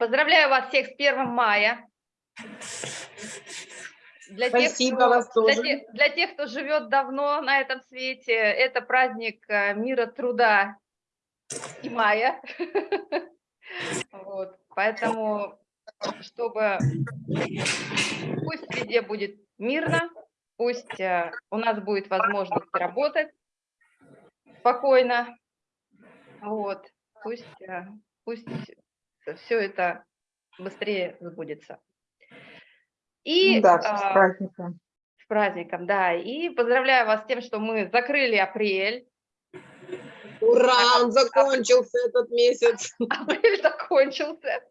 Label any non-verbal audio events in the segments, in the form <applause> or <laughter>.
Поздравляю вас всех с 1 мая. Для Спасибо тех, кто, вас тоже. Для, тех, для тех, кто живет давно на этом свете, это праздник э, мира труда и мая. <laughs> Вот, поэтому, чтобы пусть везде будет мирно, пусть э, у нас будет возможность работать спокойно, вот, пусть, э, пусть все это быстрее сбудется. И, Да, с а, праздником. с праздником, да. И поздравляю вас с тем, что мы закрыли апрель. Ура, он закончился этот месяц. <laughs> Апрель закончился.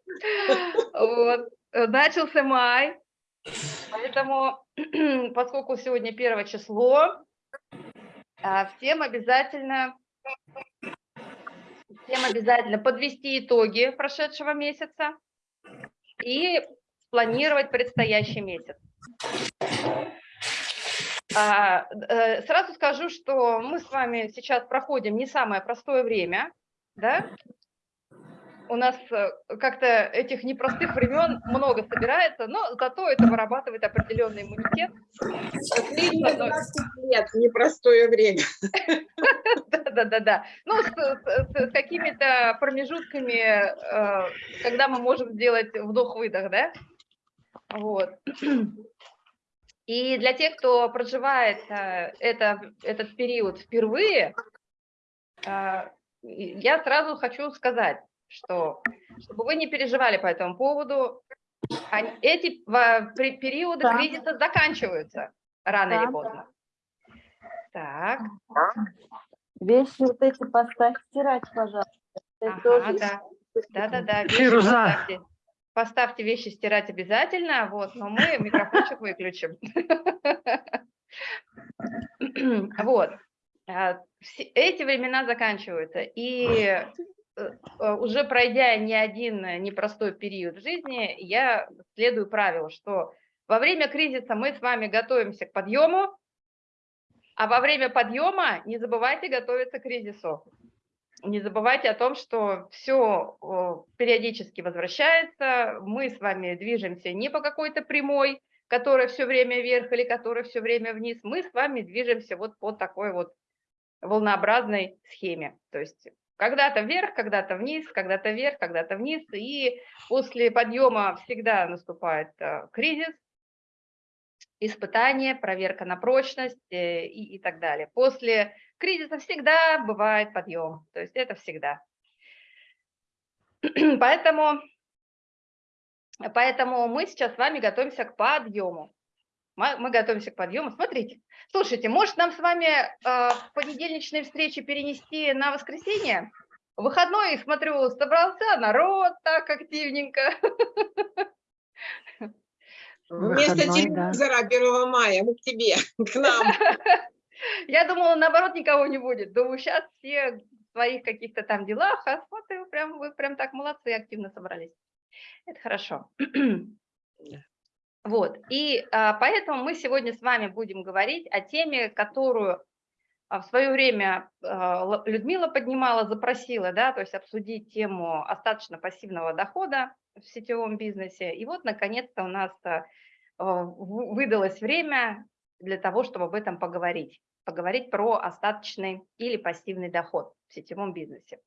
Вот. Начался май. Поэтому, <clears throat> поскольку сегодня первое число, а, всем обязательно, всем обязательно подвести итоги прошедшего месяца и спланировать предстоящий месяц. А, э, Сразу скажу, что мы с вами сейчас проходим не самое простое время, да? У нас э, как-то этих непростых времен много собирается, но зато это вырабатывает определенный иммунитет. Последние 20 лет, непростое время. Да-да-да. Ну, с, какими-то промежутками, э, когда мы можем сделать вдох-выдох, да? Вот. И для тех, кто проживает э, это, этот период впервые, я сразу хочу сказать, что чтобы вы не переживали по этому поводу, они- эти во- при- периоды Да. кризиса заканчиваются рано или Да. поздно. Так, Вещи вот эти поставь стирать, пожалуйста. Это ага, тоже да. Да-да-да, вещи Фируза. поставьте, поставьте вещи стирать обязательно, вот, но мы микрофончик выключим. <laughs> Вот. А, Эти времена заканчиваются, и уже пройдя не один э, непростой период в жизни, я следую правилу, что во время кризиса мы с вами готовимся к подъему, а во время подъема не забывайте готовиться к кризису. Не забывайте о том, что все периодически возвращается, мы с вами движемся не по какой-то прямой, которая все время вверх или которая все время вниз, мы с вами движемся вот по такой вот волнообразной схеме. То есть когда-то вверх, когда-то вниз, когда-то вверх, когда-то вниз, и после подъема всегда наступает э, кризис, испытание, проверка на прочность э, и, и так далее. После кризиса всегда бывает подъем, то есть это всегда. <clears throat> Поэтому, поэтому мы сейчас с вами готовимся к подъему. Мы, готовимся к подъему. Смотрите, слушайте, может нам с вами э, понедельничные встречи перенести на воскресенье? В выходной, смотрю, собрался народ так активненько. Вместо телевизора 1 мая мы к тебе, к нам. <laughs> Я думала, наоборот, никого не будет. Думаю, сейчас все в своих каких-то там делах, а смотрю, прям, вы прям так молодцы, активно собрались. Это хорошо. <clears throat> Вот, и а, поэтому мы сегодня с вами будем говорить о теме, которую а, в свое время а, Людмила поднимала, запросила, да, то есть обсудить тему остаточно пассивного дохода в сетевом бизнесе. И вот, наконец-то, у нас а, вы- выдалось время для того, чтобы об этом поговорить. Поговорить про остаточный или пассивный доход в сетевом бизнесе.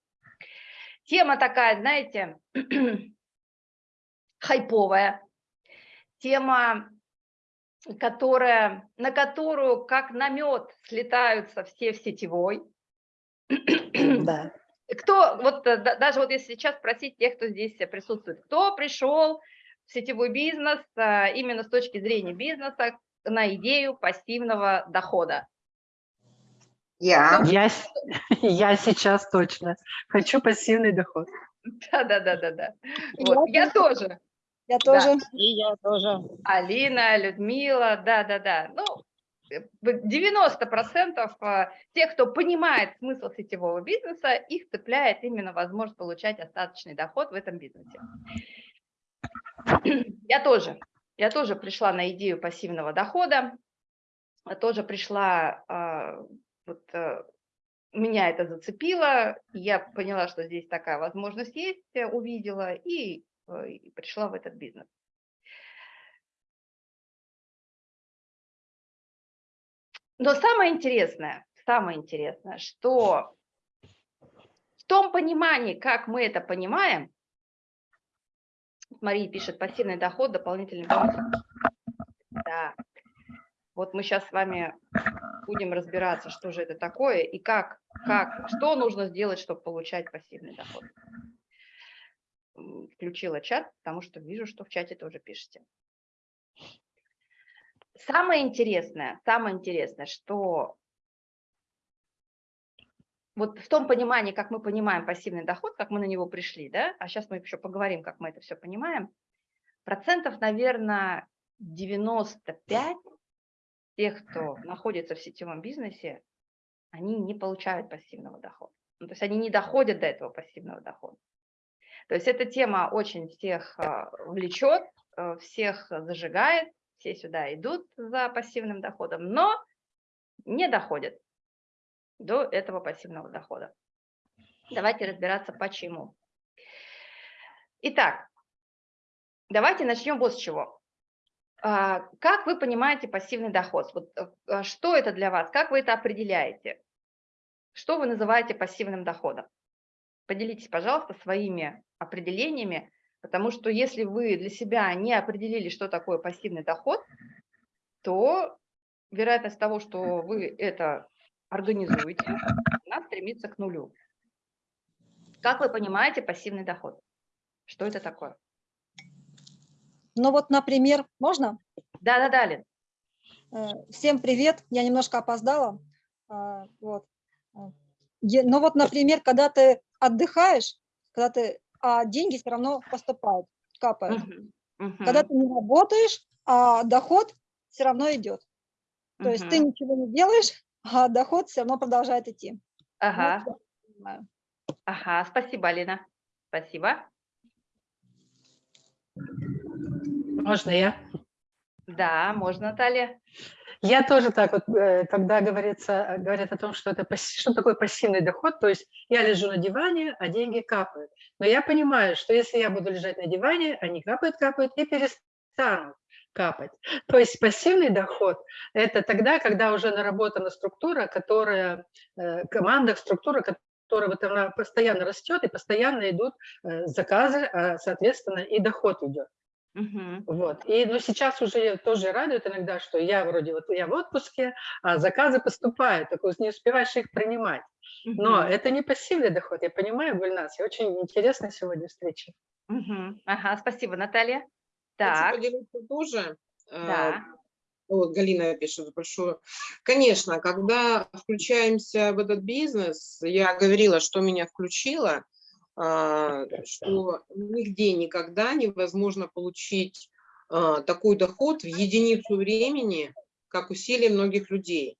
Тема такая, знаете, <clears throat> хайповая. Тема, которая, на которую как на мед слетаются все в сетевой. Да. Кто, вот э, да- даже вот если сейчас спросить тех, кто здесь присутствует, кто пришел в сетевой бизнес э, именно с точки зрения бизнеса на идею пассивного дохода? Я. Я, <laughs> я сейчас точно хочу пассивный доход. Да-да-да-да-да. Вот, я тоже. Я Да. тоже. И я тоже. Алина, Людмила, да-да-да. Ну, э, в 90% э, тех, кто понимает смысл сетевого бизнеса, их цепляет именно возможность получать остаточный доход в этом бизнесе. <clears throat> Я тоже. Я тоже пришла на идею пассивного дохода, тоже пришла, а, вот, э, меня это зацепило, я поняла, что здесь такая возможность есть, э, увидела, и э, и пришла в этот бизнес. Но самое интересное, самое интересное, что в том понимании, как мы это понимаем, Мария пишет, пассивный доход, дополнительный бонус. Да. Вот мы сейчас с вами будем разбираться, что же это такое и как, как, что нужно сделать, чтобы получать пассивный доход. Включила чат, потому что вижу, что в чате тоже пишете. Самое интересное, самое интересное, что вот в том понимании, как мы понимаем пассивный доход, как мы на него пришли, да, а сейчас мы еще поговорим, как мы это все понимаем, процентов, наверное, 95 тех, кто находится в сетевом бизнесе, они не получают пассивного дохода. Ну, то есть они не доходят до этого пассивного дохода. То есть эта тема очень всех а, влечет, э, всех зажигает, все сюда идут за пассивным доходом, но не доходят до этого пассивного дохода. Давайте разбираться, почему. Итак, давайте начнем вот с чего. А, Как вы понимаете пассивный доход? Вот, э, а, что это для вас? Как вы это определяете? Что вы называете пассивным доходом? Поделитесь, пожалуйста, своими определениями, потому что если вы для себя не определили, что такое пассивный доход, то вероятность того, что вы это организуете, она стремится к нулю. Как вы понимаете пассивный доход? Что это такое? Ну вот, например, можно? Да-да-да, Лен. Э, Всем привет, я немножко опоздала. А, Вот. Е- Ну вот, например, когда ты отдыхаешь, когда ты, а деньги все равно поступают, капают. Мгм, мгм, Когда ты не работаешь, а доход все равно идет. То есть ты ничего не делаешь, <laughs> а доход все равно продолжает идти. Вот Ага, понимаю. ага, спасибо, Алина. Спасибо. Можно я? Да, можно, Наталья. Я тоже так вот, э, когда говорится, говорят о том, что это что такое пассивный доход, то есть я лежу на диване, а деньги капают. Но я понимаю, что если я буду лежать на диване, они капают, капают и перестанут капать. То есть пассивный доход – это тогда, когда уже наработана структура, которая, э, команда, структура, которая вот она постоянно растет и постоянно идут э, заказы, а, соответственно, и доход идет. Мгм, Вот. И ну, сейчас уже тоже радует иногда, что я вроде вот я в отпуске, а заказы поступают, только вот не успеваешь их принимать. Но мгм, это не пассивный доход, я понимаю, Гульнас, и очень интересная сегодня встреча. мгм. Ага, спасибо, Наталья. Хочу Так, поделиться тоже. э, да. Вот Галина пишет большую. Конечно, когда включаемся в этот бизнес, я говорила, что меня включило, а, что нигде никогда невозможно получить а, такой доход в единицу времени, как усилия многих людей.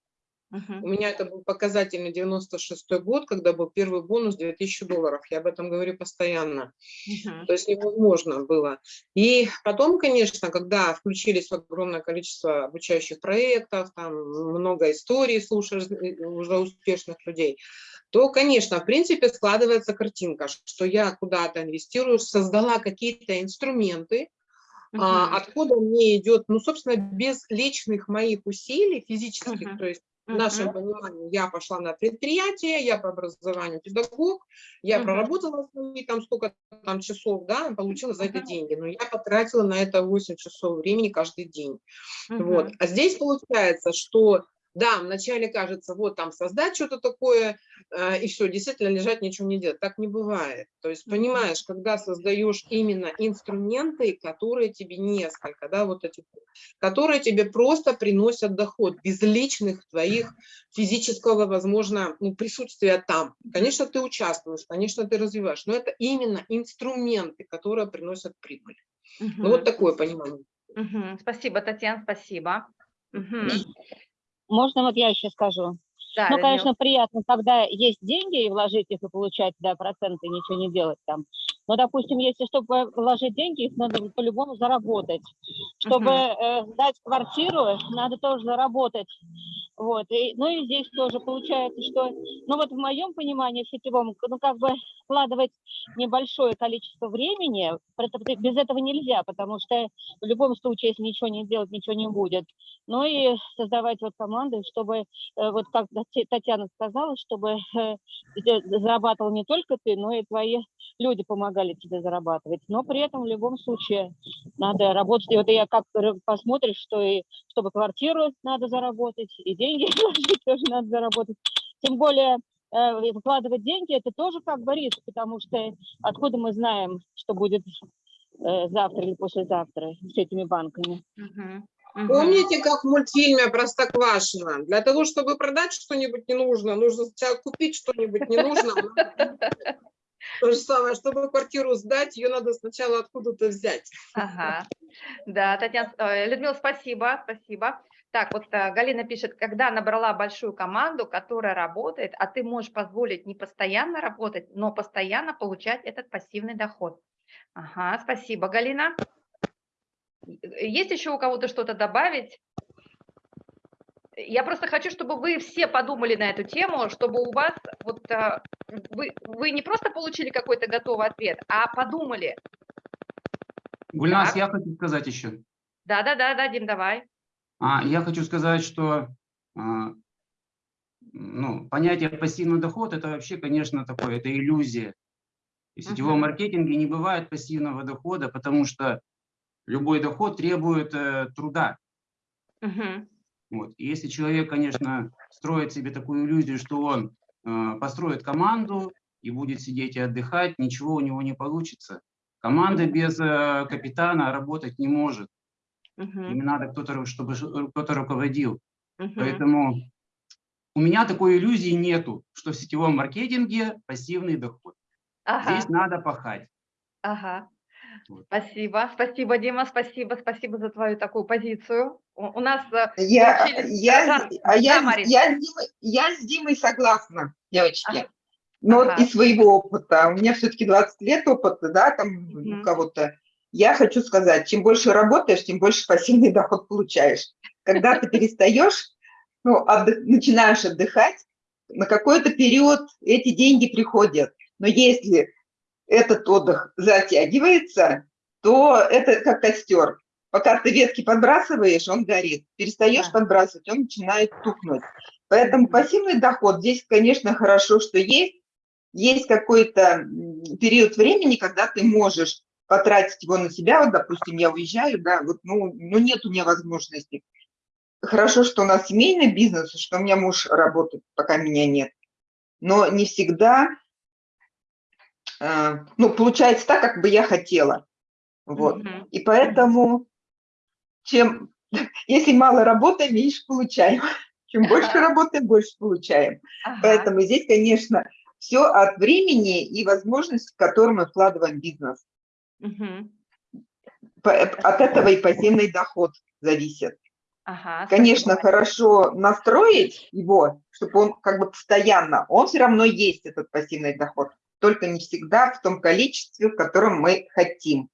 У меня это был показательный 96 год, когда был первый бонус 2000 долларов. Я об этом говорю постоянно. мгм, То есть невозможно было. И потом, конечно, когда включились огромное количество обучающих проектов, там много историй слушаешь э, уже успешных людей, то, конечно, в принципе складывается картинка, что я куда-то инвестирую, создала какие-то инструменты, а, мгм, откуда мне идет, ну, собственно, без личных моих усилий физических, Мгм. то есть в нашем понимании я пошла на предприятие, я по образованию педагог, я Мгм. проработала свои там сколько там часов, да, получила за это деньги, но я потратила на это 8 часов времени каждый день. Вот. А здесь получается, что да, вначале кажется, вот там создать что-то такое, э, и все, действительно лежать, ничего не делать. Так не бывает. То есть, понимаешь, когда создаешь именно инструменты, которые тебе несколько, да, вот эти, которые тебе просто приносят доход, без личных твоих физического, возможно, ну, присутствия там. Конечно, ты участвуешь, конечно, ты развиваешь, но это именно инструменты, которые приносят прибыль. Ну, вот такое понимание. мгм. Спасибо, Татьяна, спасибо. Мгм, Можно вот я еще скажу? Да, Ну, конечно, приятно, когда есть деньги и вложить их и получать, да, проценты, ничего не делать там. Но, допустим, если чтобы вложить деньги, их надо по-любому заработать. Чтобы э, сдать квартиру, надо тоже заработать. Вот. И, ну и здесь тоже получается, что, ну вот в моем понимании в сетевом, ну как бы вкладывать небольшое количество времени, без этого нельзя, потому что в любом случае, если ничего не делать, ничего не будет. Ну и создавать вот команды, чтобы, э, вот как Татьяна сказала, чтобы э, зарабатывал не только ты, но и твои люди помогали тебе зарабатывать. Но при этом в любом случае надо работать. И вот я как посмотришь, что и чтобы квартиру надо заработать, и деньги <laughs> вложить тоже надо заработать. Тем более э, вкладывать деньги, это тоже как бы риск, потому что откуда мы знаем, что будет э, завтра или послезавтра с этими банками. Мгм, мгм. Помните, как в мультфильме Простоквашино? Для того, чтобы продать что-нибудь не нужно, нужно сначала купить что-нибудь не нужно. <laughs> То же самое, чтобы квартиру сдать, ее надо сначала откуда-то взять. Ага. Да, Татьяна, э, Людмила, спасибо, спасибо. Так, вот э, Галина пишет, когда набрала большую команду, которая работает, а ты можешь позволить не постоянно работать, но постоянно получать этот пассивный доход. Ага, спасибо, Галина. Есть еще у кого-то что-то добавить? Я просто хочу, чтобы вы все подумали на эту тему, чтобы у вас вот э, вы, вы не просто получили какой-то готовый ответ, а подумали. Гульнас, Так. я хочу сказать еще. Да, да, да, да, Дим, давай. А, я хочу сказать, что а, ну, понятие пассивный доход это вообще, конечно, такое, это иллюзия. И в сетевом Мгм. маркетинге не бывает пассивного дохода, потому что любой доход требует э, труда. Мгм. Вот. И если человек, конечно, строит себе такую иллюзию, что он э, построит команду и будет сидеть и отдыхать, ничего у него не получится. Команда без э, капитана работать не может. Мгм. Им надо кто-то, чтобы кто-то руководил. Мгм. Поэтому у меня такой иллюзии нету, что в сетевом маркетинге пассивный доход. Ага, Здесь надо пахать. ага. Вот. Спасибо, спасибо, Дима, спасибо, спасибо за твою такую позицию. У, у нас э, Я, я, Да, а я, да, я, с Димой, я с Димой согласна, девочки. Ага. Но Ага. из своего опыта, у меня все-таки 20 лет опыта, да, там Мгм. у кого-то. Я хочу сказать, чем больше работаешь, тем больше пассивный <laughs> доход получаешь. Когда ты перестаешь, ну, отдых- начинаешь отдыхать, на какой-то период эти деньги приходят. Но если этот отдых затягивается, то это как костер. Пока ты ветки подбрасываешь, он горит. Перестаешь Да. подбрасывать, он начинает тухнуть. Поэтому пассивный доход здесь, конечно, хорошо, что есть. Есть какой-то период времени, когда ты можешь потратить его на себя. Вот, допустим, я уезжаю, да, вот, ну, ну нет у меня возможности. Хорошо, что у нас семейный бизнес, что у меня муж работает, пока меня нет. Но не всегда, э, ну, получается так, как бы я хотела. Вот. Мгм. И поэтому, чем, если мало работаем, меньше получаем. <laughs> Чем больше работаем, больше получаем. Ага, Поэтому здесь, конечно, все от времени и возможности, в которые мы вкладываем в бизнес. Э, От этого и пассивный доход зависит. Ага, Конечно, хорошо настроить его, чтобы он как бы постоянно, он все равно есть, этот пассивный доход, только не всегда в том количестве, в котором мы хотим.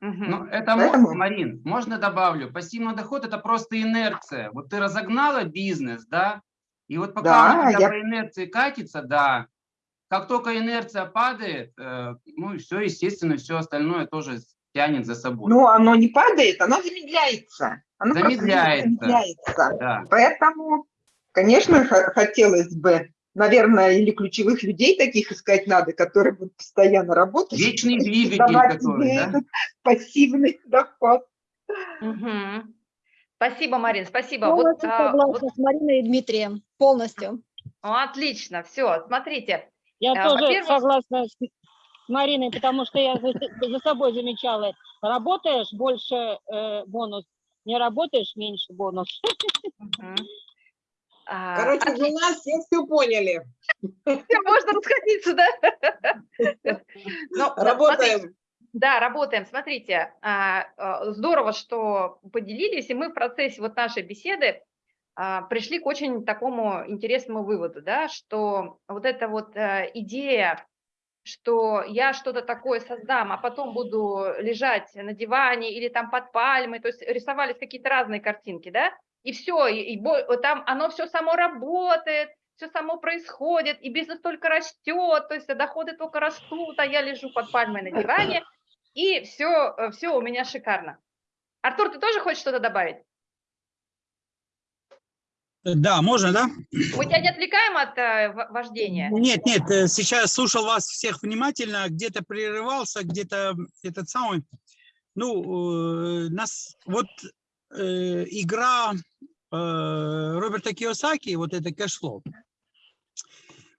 Ну, это, Поэтому- Марин, можно добавлю, пассивный доход это просто инерция. Вот ты разогнала бизнес, да, и вот пока Да, он я- по инерции катится, да, как только инерция падает, э, ну и все, естественно, все остальное тоже тянет за собой. Но оно не падает, оно замедляется. Оно Замедляется. замедляется. да. Поэтому, конечно, хотелось бы, наверное, или ключевых людей таких искать надо, которые будут постоянно работать. Вечный двигатель, который, да? пассивный доход. Мгм. Спасибо, Марин, спасибо. Вот, Полностью а, вот- согласна с Мариной и Дмитрием. Полностью. ну, отлично, все, смотрите. Я А, тоже согласна с с Мариной, потому что я за, за собой замечала. Работаешь больше э, бонус, не работаешь меньше бонус. А, Короче, отлично. у нас все все поняли. можно расходиться, да? Ну, смотрите, Работаем. Да, работаем. Смотрите, а, а, здорово, что поделились, и мы в процессе вот нашей беседы а, пришли к очень такому интересному выводу, да, что вот эта вот э, идея, что я что-то такое создам, а потом буду лежать на диване или там под пальмой, то есть рисовались какие-то разные картинки, да, и все, и, и там оно все само работает, все само происходит, и бизнес только растет, то есть доходы только растут, а я лежу под пальмой на диване, <laughs> и все, все у меня шикарно. Артур, ты тоже хочешь что-то добавить? Да, можно, да? Мы тебя не отвлекаем от э, вождения? Нет, нет, э, сейчас слушал вас всех внимательно, где-то прерывался, где-то этот самый. Ну, э, нас вот э, игра э, Роберта Киосаки, вот это cashflow,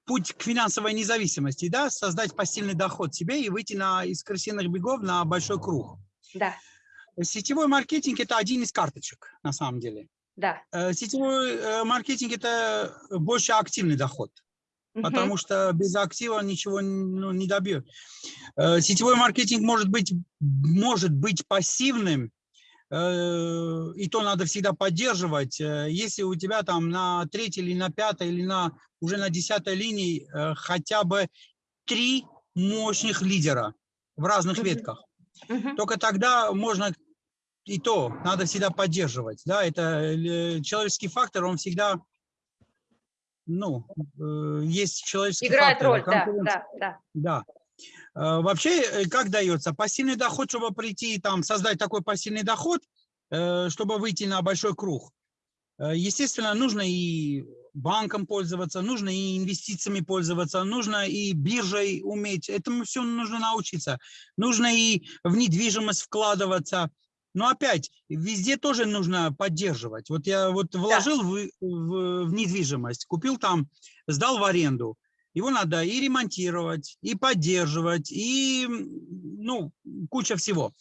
путь к финансовой независимости, да, создать пассивный доход себе и выйти на, из крысиных бегов на большой круг. Да, Сетевой маркетинг – это один из карточек, на самом деле. Да. Э, Сетевой э, маркетинг – это больше активный доход. потому что без актива ничего ну, не добьет. Э, Сетевой маркетинг может быть, может быть пассивным, э, и то надо всегда поддерживать. Э, Если у тебя там на третьей или на пятой или на уже на десятой линии э, хотя бы три мощных лидера в разных ветках, Мгм. только тогда можно и то надо всегда поддерживать. Да, это э, человеческий фактор, он всегда, ну, э, есть человеческий Играет фактор. роль, да, да, да. Да. Э, Вообще, как дается? Пассивный доход, чтобы прийти, там, создать такой пассивный доход, чтобы выйти на большой круг. Естественно, нужно и банком пользоваться, нужно и инвестициями пользоваться, нужно и биржей уметь. Этому все нужно научиться. Нужно и в недвижимость вкладываться. Но опять, везде тоже нужно поддерживать. Вот я вот вложил в, в- в недвижимость, купил там, сдал в аренду. Его надо и ремонтировать, и поддерживать, и ну, куча всего.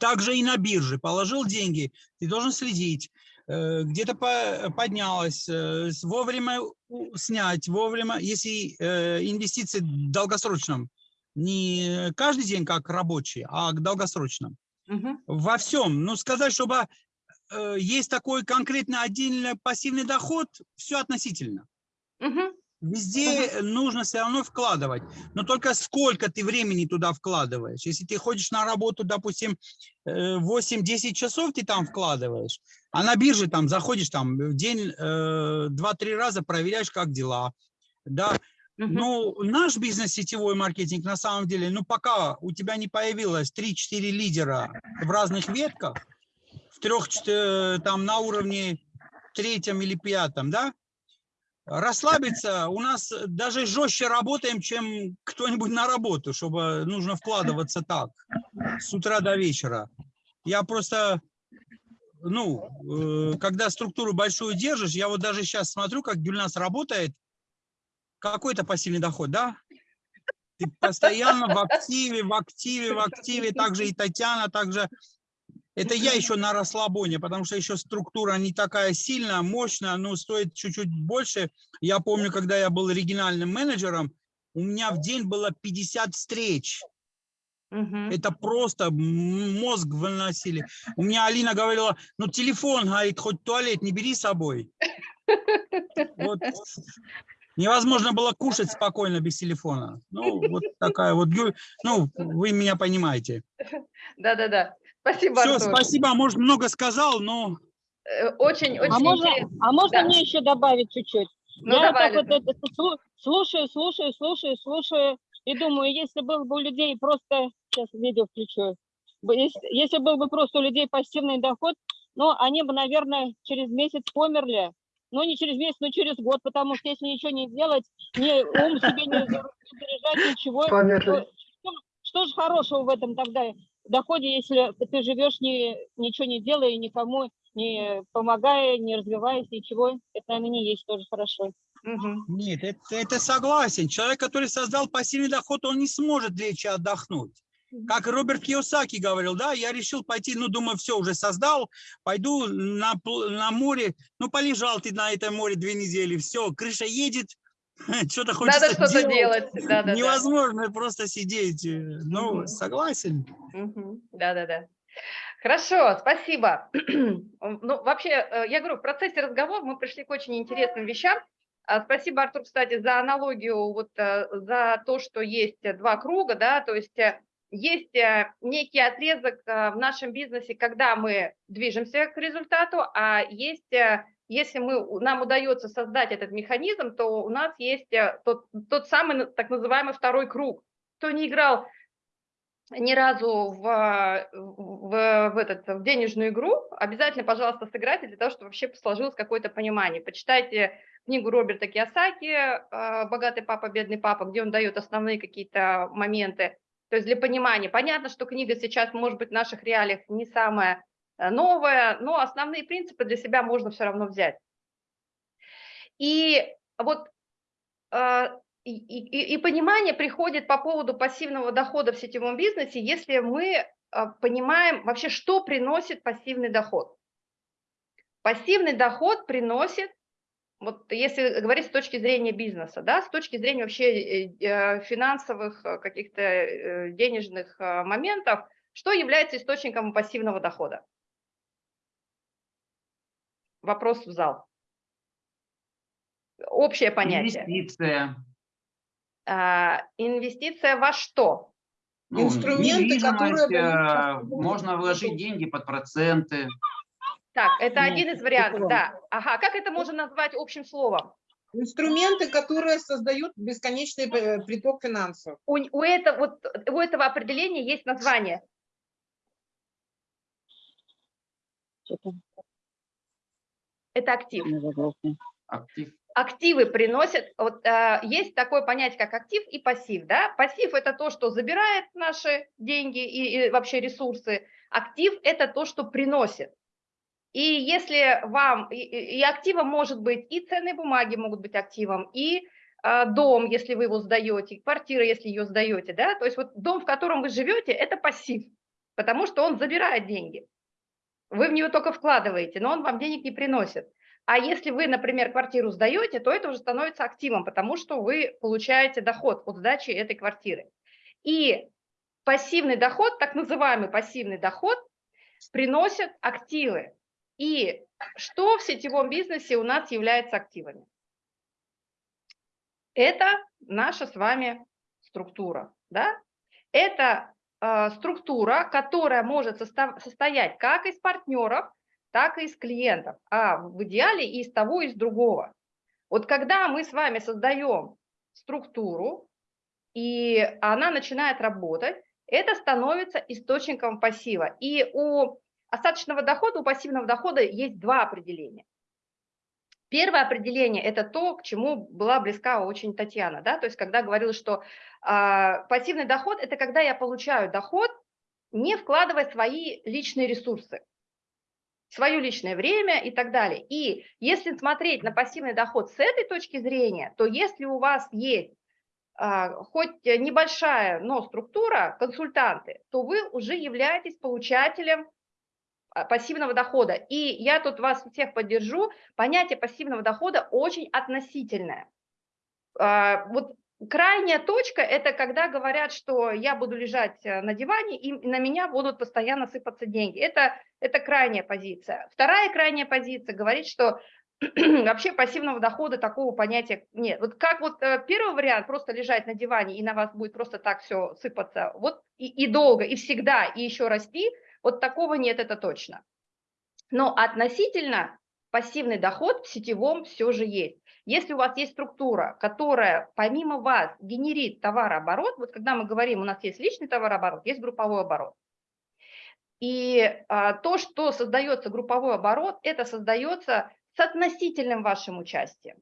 Также и на бирже положил деньги, ты должен следить, э, где-то по- поднялось, э, вовремя снять, вовремя, если э, инвестиции в долгосрочном, не каждый день как рабочий, а к долгосрочным. Мгм. Во всем. Ну, сказать, чтобы э, есть такой конкретно отдельный пассивный доход, все относительно. Мгм. Везде нужно все равно вкладывать, но только сколько ты времени туда вкладываешь. Если ты ходишь на работу, допустим, э, 8-10 часов ты там вкладываешь, а на бирже там заходишь там в день э, 2-3 раза, проверяешь, как дела. Да, Мгм. ну, наш бизнес сетевой маркетинг, на самом деле, ну, пока у тебя не появилось 3-4 лидера в разных ветках, в трех, чте- там, на уровне третьем или пятом, да, расслабиться, у нас даже жестче работаем, чем кто-нибудь на работу, чтобы нужно вкладываться так, с утра до вечера. Я просто, ну, э, когда структуру большую держишь, я вот даже сейчас смотрю, как Гюльнас работает, какой-то пассивный доход, да? Ты постоянно в активе, в активе, в активе, также и Татьяна, также это я еще на расслабоне, потому что еще структура не такая сильная, мощная, но стоит чуть-чуть больше. Я помню, когда я был региональным менеджером, у меня в день было 50 встреч. Мгм. Это просто мозг выносили. У меня Алина говорила, ну телефон, говорит, хоть туалет не бери с собой. Вот. Невозможно было кушать спокойно без телефона. Ну, вот такая вот, ну, вы меня понимаете. Да-да-да. Спасибо, Все, Артур. спасибо, может, много сказал, но Э, Очень, очень А можно, интересно. а можно Да. мне еще добавить чуть-чуть? Ну, Я давай, так вот это слу- слушаю, слушаю, слушаю, слушаю и думаю, если был бы у людей просто, сейчас видео включу, если, если был бы просто у людей пассивный доход, ну, они бы, наверное, через месяц померли. Ну, не через месяц, но через год, потому что если ничего не делать, ни ум себе не за- не заряжать, ничего, Померли. то что, что же хорошего в этом тогда доходе, если ты живешь, не, ничего не делая, никому не помогая, не развиваясь, ничего, это, наверное, не есть тоже хорошо. Нет, это, это согласен. Человек, который создал пассивный доход, он не сможет лечь и отдохнуть. Как Роберт Киосаки говорил, да, я решил пойти, ну, думаю, все, уже создал, пойду на, на море, ну, полежал ты на этом море две недели, все, крыша едет, <laughs> что-то хочется Надо что-то делать. Да-да-да. Невозможно просто сидеть. э, Ну, Мгм. согласен. Да-да-да. Хорошо, спасибо. <clears throat> Ну, вообще, э, я говорю, в процессе разговора мы пришли к очень интересным вещам. А, Спасибо, Артур, кстати, за аналогию, вот э, за то, что есть два круга, да, то есть есть некий отрезок в нашем бизнесе, когда мы движемся к результату, а есть, если мы, нам удается создать этот механизм, то у нас есть тот, тот самый так называемый второй круг. Кто не играл ни разу в, в, в, этот, в денежную игру, обязательно, пожалуйста, сыграйте для того, чтобы вообще сложилось какое-то понимание. Почитайте книгу Роберта Киосаки «Богатый папа, бедный папа», где он дает основные какие-то моменты. То есть для понимания. Понятно, что книга сейчас, может быть, в наших реалиях не самая э, новая, но основные принципы для себя можно все равно взять. И вот а, и, и, и понимание приходит по поводу пассивного дохода в сетевом бизнесе, если мы а, понимаем вообще, что приносит пассивный доход. Пассивный доход приносит, вот если говорить с точки зрения бизнеса, да, с точки зрения вообще э, э, финансовых э, каких-то денежных моментов, что является источником пассивного дохода? Вопрос в зал. Общее понятие. Инвестиция. А, инвестиция во что? Ну, Инструменты, которые Можно вложить деньги под проценты. Так, это один из вариантов, да. Ага, как это можно назвать общим словом? Инструменты, которые создают бесконечный э, приток финансов. У, у, это, вот, у этого определения есть название. Это актив. Актив. Активы приносят, вот э, есть такое понятие, как актив и пассив, да? Пассив – это то, что забирает наши деньги и, и вообще ресурсы. Актив – это то, что приносит. И если вам, и, и активом может быть и ценные бумаги могут быть активом, и э, дом, если вы его сдаете, квартира, если ее сдаете, да, то есть вот дом, в котором вы живете, это пассив, потому что он забирает деньги. Вы в него только вкладываете, но он вам денег не приносит. А если вы, например, квартиру сдаете, то это уже становится активом, потому что вы получаете доход от сдачи этой квартиры. И пассивный доход, так называемый пассивный доход, приносят активы. И что в сетевом бизнесе у нас является активами? Это наша с вами структура. Да? Это э, структура, которая может состоять как из партнеров, так и из клиентов, а в идеале и из того, и из другого. Вот когда мы с вами создаем структуру, и она начинает работать, это становится источником пассива. И у остаточного дохода, у пассивного дохода есть два определения. Первое определение – это то, к чему была близка очень Татьяна, да, то есть когда говорила, что а, пассивный доход – это когда я получаю доход, не вкладывая свои личные ресурсы свое личное время и так далее. И если смотреть на пассивный доход с этой точки зрения, то если у вас есть а, хоть небольшая, но структура, консультанты, то вы уже являетесь получателем пассивного дохода. И я тут вас всех поддержу, понятие пассивного дохода очень относительное. А, Вот крайняя точка – это когда говорят, что я буду лежать э, на диване, и на меня будут постоянно сыпаться деньги. Это, это крайняя позиция. Вторая крайняя позиция говорит, что <clears throat> вообще пассивного дохода такого понятия нет. Вот как вот э, первый вариант – просто лежать на диване, и на вас будет просто так все сыпаться, вот и, и долго, и всегда, и еще расти, вот такого нет, это точно. Но относительно пассивный доход в сетевом все же есть. Если у вас есть структура, которая помимо вас генерит товарооборот, вот когда мы говорим, у нас есть личный товарооборот, есть групповой оборот. И а, то, что создается групповой оборот, это создается с относительным вашим участием.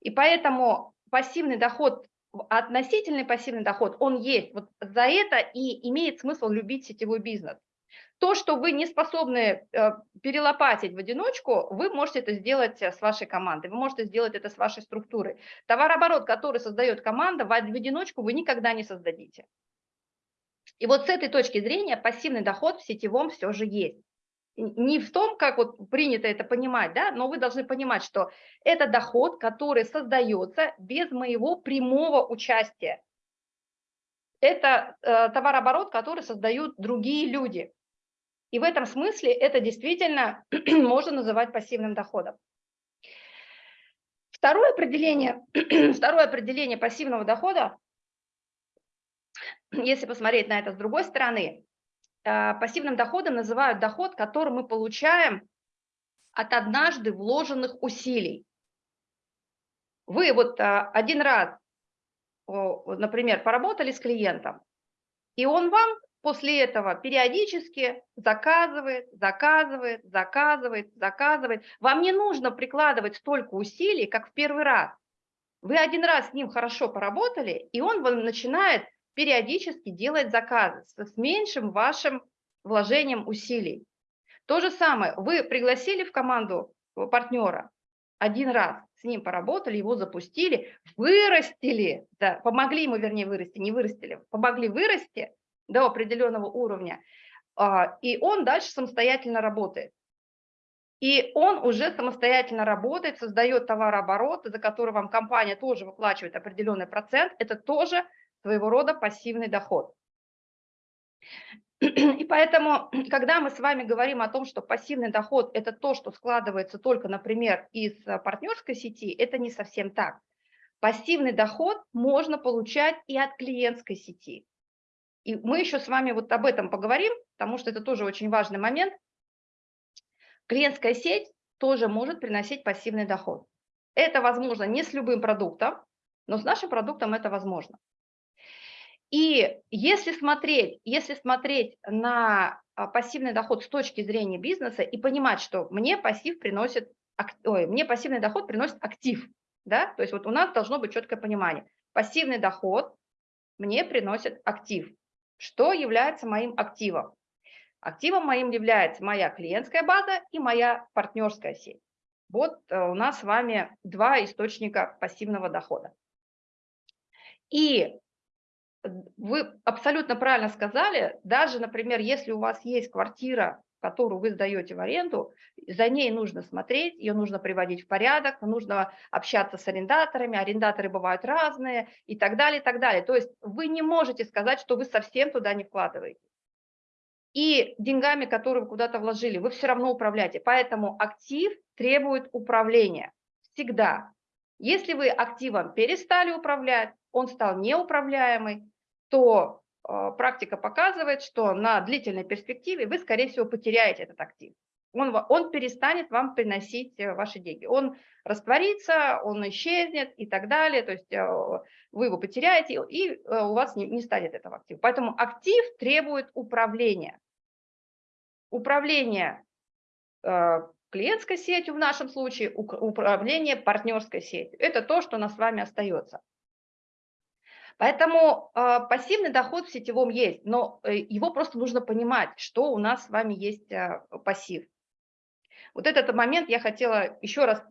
И поэтому пассивный доход, относительный пассивный доход, он есть. Вот за это и имеет смысл любить сетевой бизнес. То, что вы не способны э, перелопатить в одиночку, вы можете это сделать э, с вашей командой, вы можете сделать это с вашей структурой. Товарооборот, который создает команда, в одиночку вы никогда не создадите. И вот с этой точки зрения пассивный доход в сетевом все же есть. Не в том, как вот принято это понимать, да, но вы должны понимать, что это доход, который создается без моего прямого участия. Это э, товарооборот, который создают другие люди. И в этом смысле это действительно <clears throat> можно называть пассивным доходом. Второе определение, <clears throat> второе определение пассивного дохода, <clears throat> если посмотреть на это с другой стороны, э, пассивным доходом называют доход, который мы получаем от однажды вложенных усилий. Вы вот э, один раз, например, поработали с клиентом, и он вам после этого периодически заказывает, заказывает, заказывает, заказывает. Вам не нужно прикладывать столько усилий, как в первый раз. Вы один раз с ним хорошо поработали, и он вам начинает периодически делать заказы с меньшим вашим вложением усилий. То же самое, вы пригласили в команду партнера один раз, с ним поработали, его запустили, вырастили, да, помогли ему, вернее, вырасти, не вырастили, помогли вырасти, до определенного уровня, а, и он дальше самостоятельно работает. И он уже самостоятельно работает, создает товарооборот, за который вам компания тоже выплачивает определенный процент. Это тоже своего рода пассивный доход. И поэтому, когда мы с вами говорим о том, что пассивный доход – это то, что складывается только, например, из партнерской сети, это не совсем так. Пассивный доход можно получать и от клиентской сети. И мы еще с вами вот об этом поговорим, потому что это тоже очень важный момент. Клиентская сеть тоже может приносить пассивный доход. Это возможно не с любым продуктом, но с нашим продуктом это возможно. И если смотреть, если смотреть на а, пассивный доход с точки зрения бизнеса и понимать, что мне пассив приносит, ой, мне пассивный доход приносит актив, да, то есть вот у нас должно быть четкое понимание. Пассивный доход мне приносит актив. Что является моим активом? Активом моим является моя клиентская база и моя партнерская сеть. Вот э, у нас с вами два источника пассивного дохода. И вы абсолютно правильно сказали, даже, например, если у вас есть квартира, которую вы сдаете в аренду, за ней нужно смотреть, ее нужно приводить в порядок, нужно общаться с арендаторами, арендаторы бывают разные и так далее, и так далее. То есть вы не можете сказать, что вы совсем туда не вкладываете. И деньгами, которые вы куда-то вложили, вы все равно управляете. Поэтому актив требует управления всегда. Если вы активом перестали управлять, он стал неуправляемый, то практика показывает, что на длительной перспективе вы, скорее всего, потеряете этот актив он, он перестанет вам приносить э, ваши деньги. Он растворится, он исчезнет и так далее, то есть э, вы его потеряете, и э, у вас не, не станет этого актива. Поэтому актив требует управления. Управление клиентской сетью в нашем случае, управление партнерской сетью. Это то, что у нас с вами остается. Поэтому э, пассивный доход в сетевом есть, но э, его просто нужно понимать, что у нас с вами есть э, пассив. Вот этот момент я хотела еще раз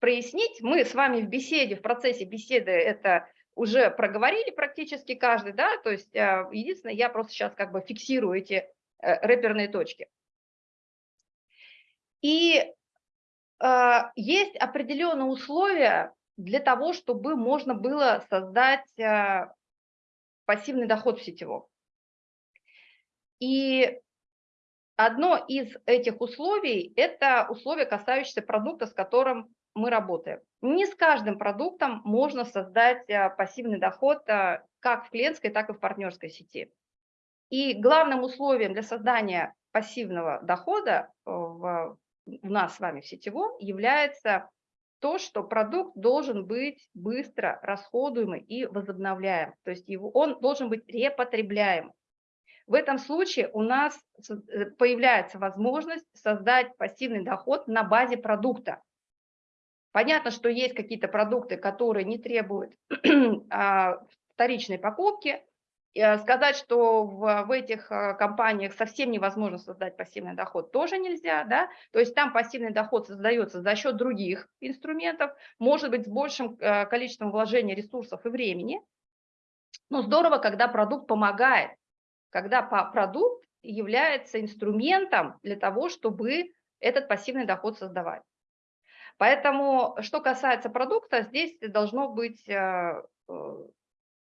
прояснить. Мы с вами в беседе, в процессе беседы это уже проговорили практически каждый, да, то есть э, единственное, я просто сейчас как бы фиксирую эти э, рэперные точки. И э, есть определенные условия для того, чтобы можно было создать пассивный доход в сетевом. И Одно из этих условий – это условие, касающееся продукта, с которым мы работаем. Не с каждым продуктом можно создать а, пассивный доход а, как в клиентской, так и в партнерской сети. И главным условием для создания пассивного дохода в, у нас с вами в сетевом является то, что продукт должен быть быстро расходуемый и возобновляем. То есть его, он должен быть репотребляем. В этом случае у нас э, появляется возможность создать пассивный доход на базе продукта. Понятно, что есть какие-то продукты, которые не требуют <clears throat> а, вторичной покупки. Э, сказать, что в, в этих э, компаниях совсем невозможно создать пассивный доход, тоже нельзя. Да? То есть там пассивный доход создается за счет других инструментов, может быть, с большим количеством вложения ресурсов и времени. Но здорово, когда продукт помогает когда продукт является инструментом для того, чтобы этот пассивный доход создавать. Поэтому, что касается продукта, здесь должно быть э, э,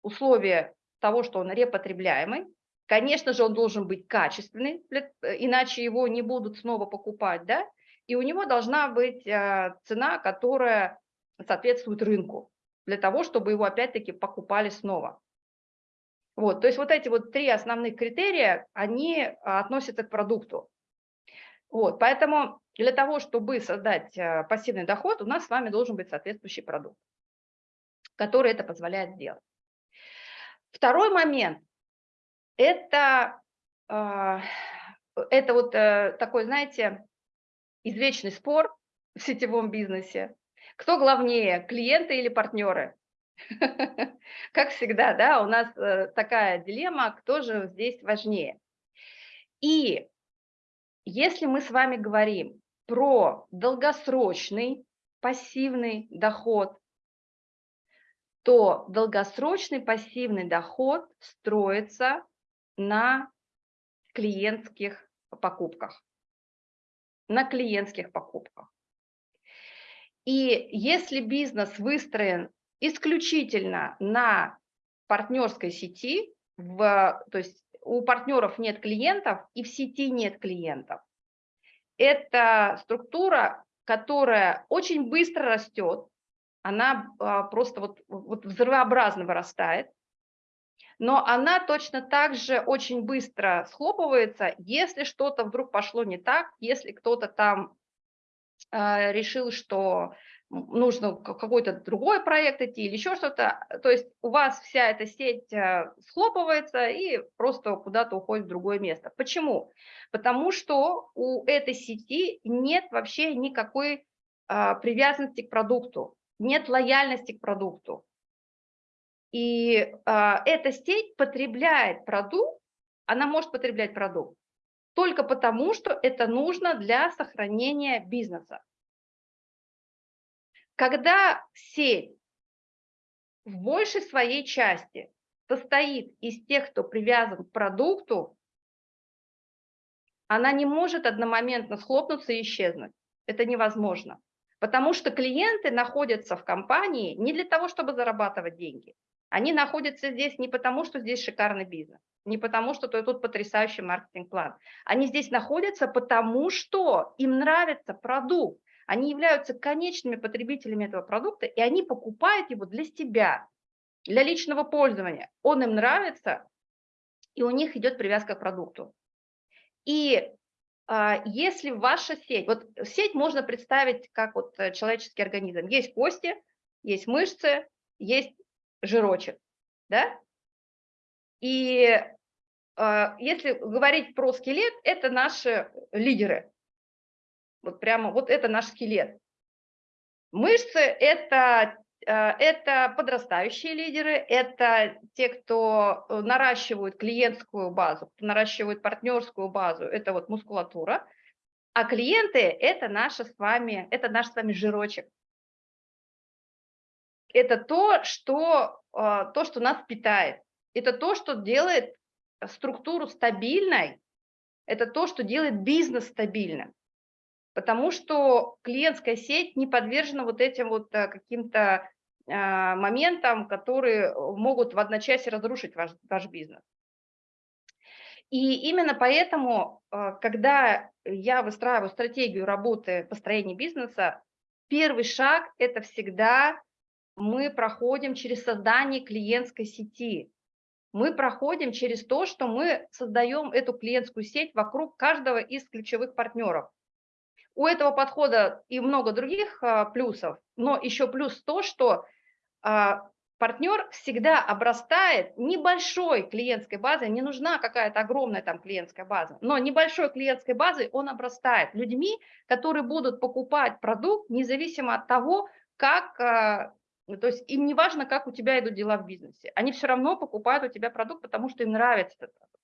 условие того, что он репотребляемый, Конечно же, он должен быть качественный, э, иначе его не будут снова покупать, да? И у него должна быть э, цена, которая соответствует рынку, для того, чтобы его опять-таки покупали снова. Вот, то есть вот эти вот три основных критерия, они а, относятся к продукту. Вот, поэтому для того, чтобы создать пассивный доход, у нас с вами должен быть соответствующий продукт, который это позволяет сделать. Второй момент – это, а, это вот э, такой, знаете, извечный спор в сетевом бизнесе. Кто главнее, клиенты или партнеры? <laughs> Как всегда, да, у нас э, такая дилемма, кто же здесь важнее. И если мы с вами говорим про долгосрочный пассивный доход, то долгосрочный пассивный доход строится на клиентских покупках. На клиентских покупках. И если бизнес выстроен исключительно на партнерской сети, в, то есть у партнеров нет клиентов и в сети нет клиентов. Это структура, которая очень быстро растет, она а, просто вот, вот взрывообразно вырастает, но она точно так же очень быстро схлопывается, если что-то вдруг пошло не так, если кто-то там э, решил, что нужно какой-то другой проект идти или еще что-то. То есть у вас вся эта сеть э, схлопывается и просто куда-то уходит в другое место. Почему? Потому что у этой сети нет вообще никакой а, привязанности к продукту, нет лояльности к продукту. И а, эта сеть потребляет продукт, она может потреблять продукт только потому, что это нужно для сохранения бизнеса. Когда сеть в большей своей части состоит из тех, кто привязан к продукту, она не может одномоментно схлопнуться и исчезнуть. Это невозможно. Потому что клиенты находятся в компании не для того, чтобы зарабатывать деньги. Они находятся здесь не потому, что здесь шикарный бизнес, не потому, что тут потрясающий маркетинг-план. Они здесь находятся потому, что им нравится продукт они являются конечными потребителями этого продукта, и они покупают его для себя, для личного пользования. Он им нравится, и у них идет привязка к продукту. И если ваша сеть, вот сеть можно представить как вот э, человеческий организм. Есть кости, есть мышцы, есть жирочек, да? И а, если говорить про скелет, это наши лидеры, вот прямо, вот это наш скелет. Мышцы – это, это подрастающие лидеры, это те, кто э, наращивают клиентскую базу, кто наращивает партнерскую базу, это вот мускулатура. А клиенты – это, наша с вами, это наш с вами жирочек. Это то, что, э, то, что нас питает. Это то, что делает структуру стабильной, это то, что делает бизнес стабильным потому что клиентская сеть не подвержена вот этим вот э, каким-то моментам, которые могут в одночасье разрушить ваш, ваш бизнес. И именно поэтому, э, когда я выстраиваю стратегию работы построения бизнеса, первый шаг – это всегда мы проходим через создание клиентской сети. Мы проходим через то, что мы создаем эту клиентскую сеть вокруг каждого из ключевых партнеров. У этого подхода и много других а, плюсов, но еще плюс то, что а, партнер всегда обрастает небольшой клиентской базой, не нужна какая-то огромная там клиентская база, но небольшой клиентской базой он обрастает людьми, которые будут покупать продукт независимо от того, как, а, то есть им не важно, как у тебя идут дела в бизнесе, они все равно покупают у тебя продукт, потому что им нравится этот продукт.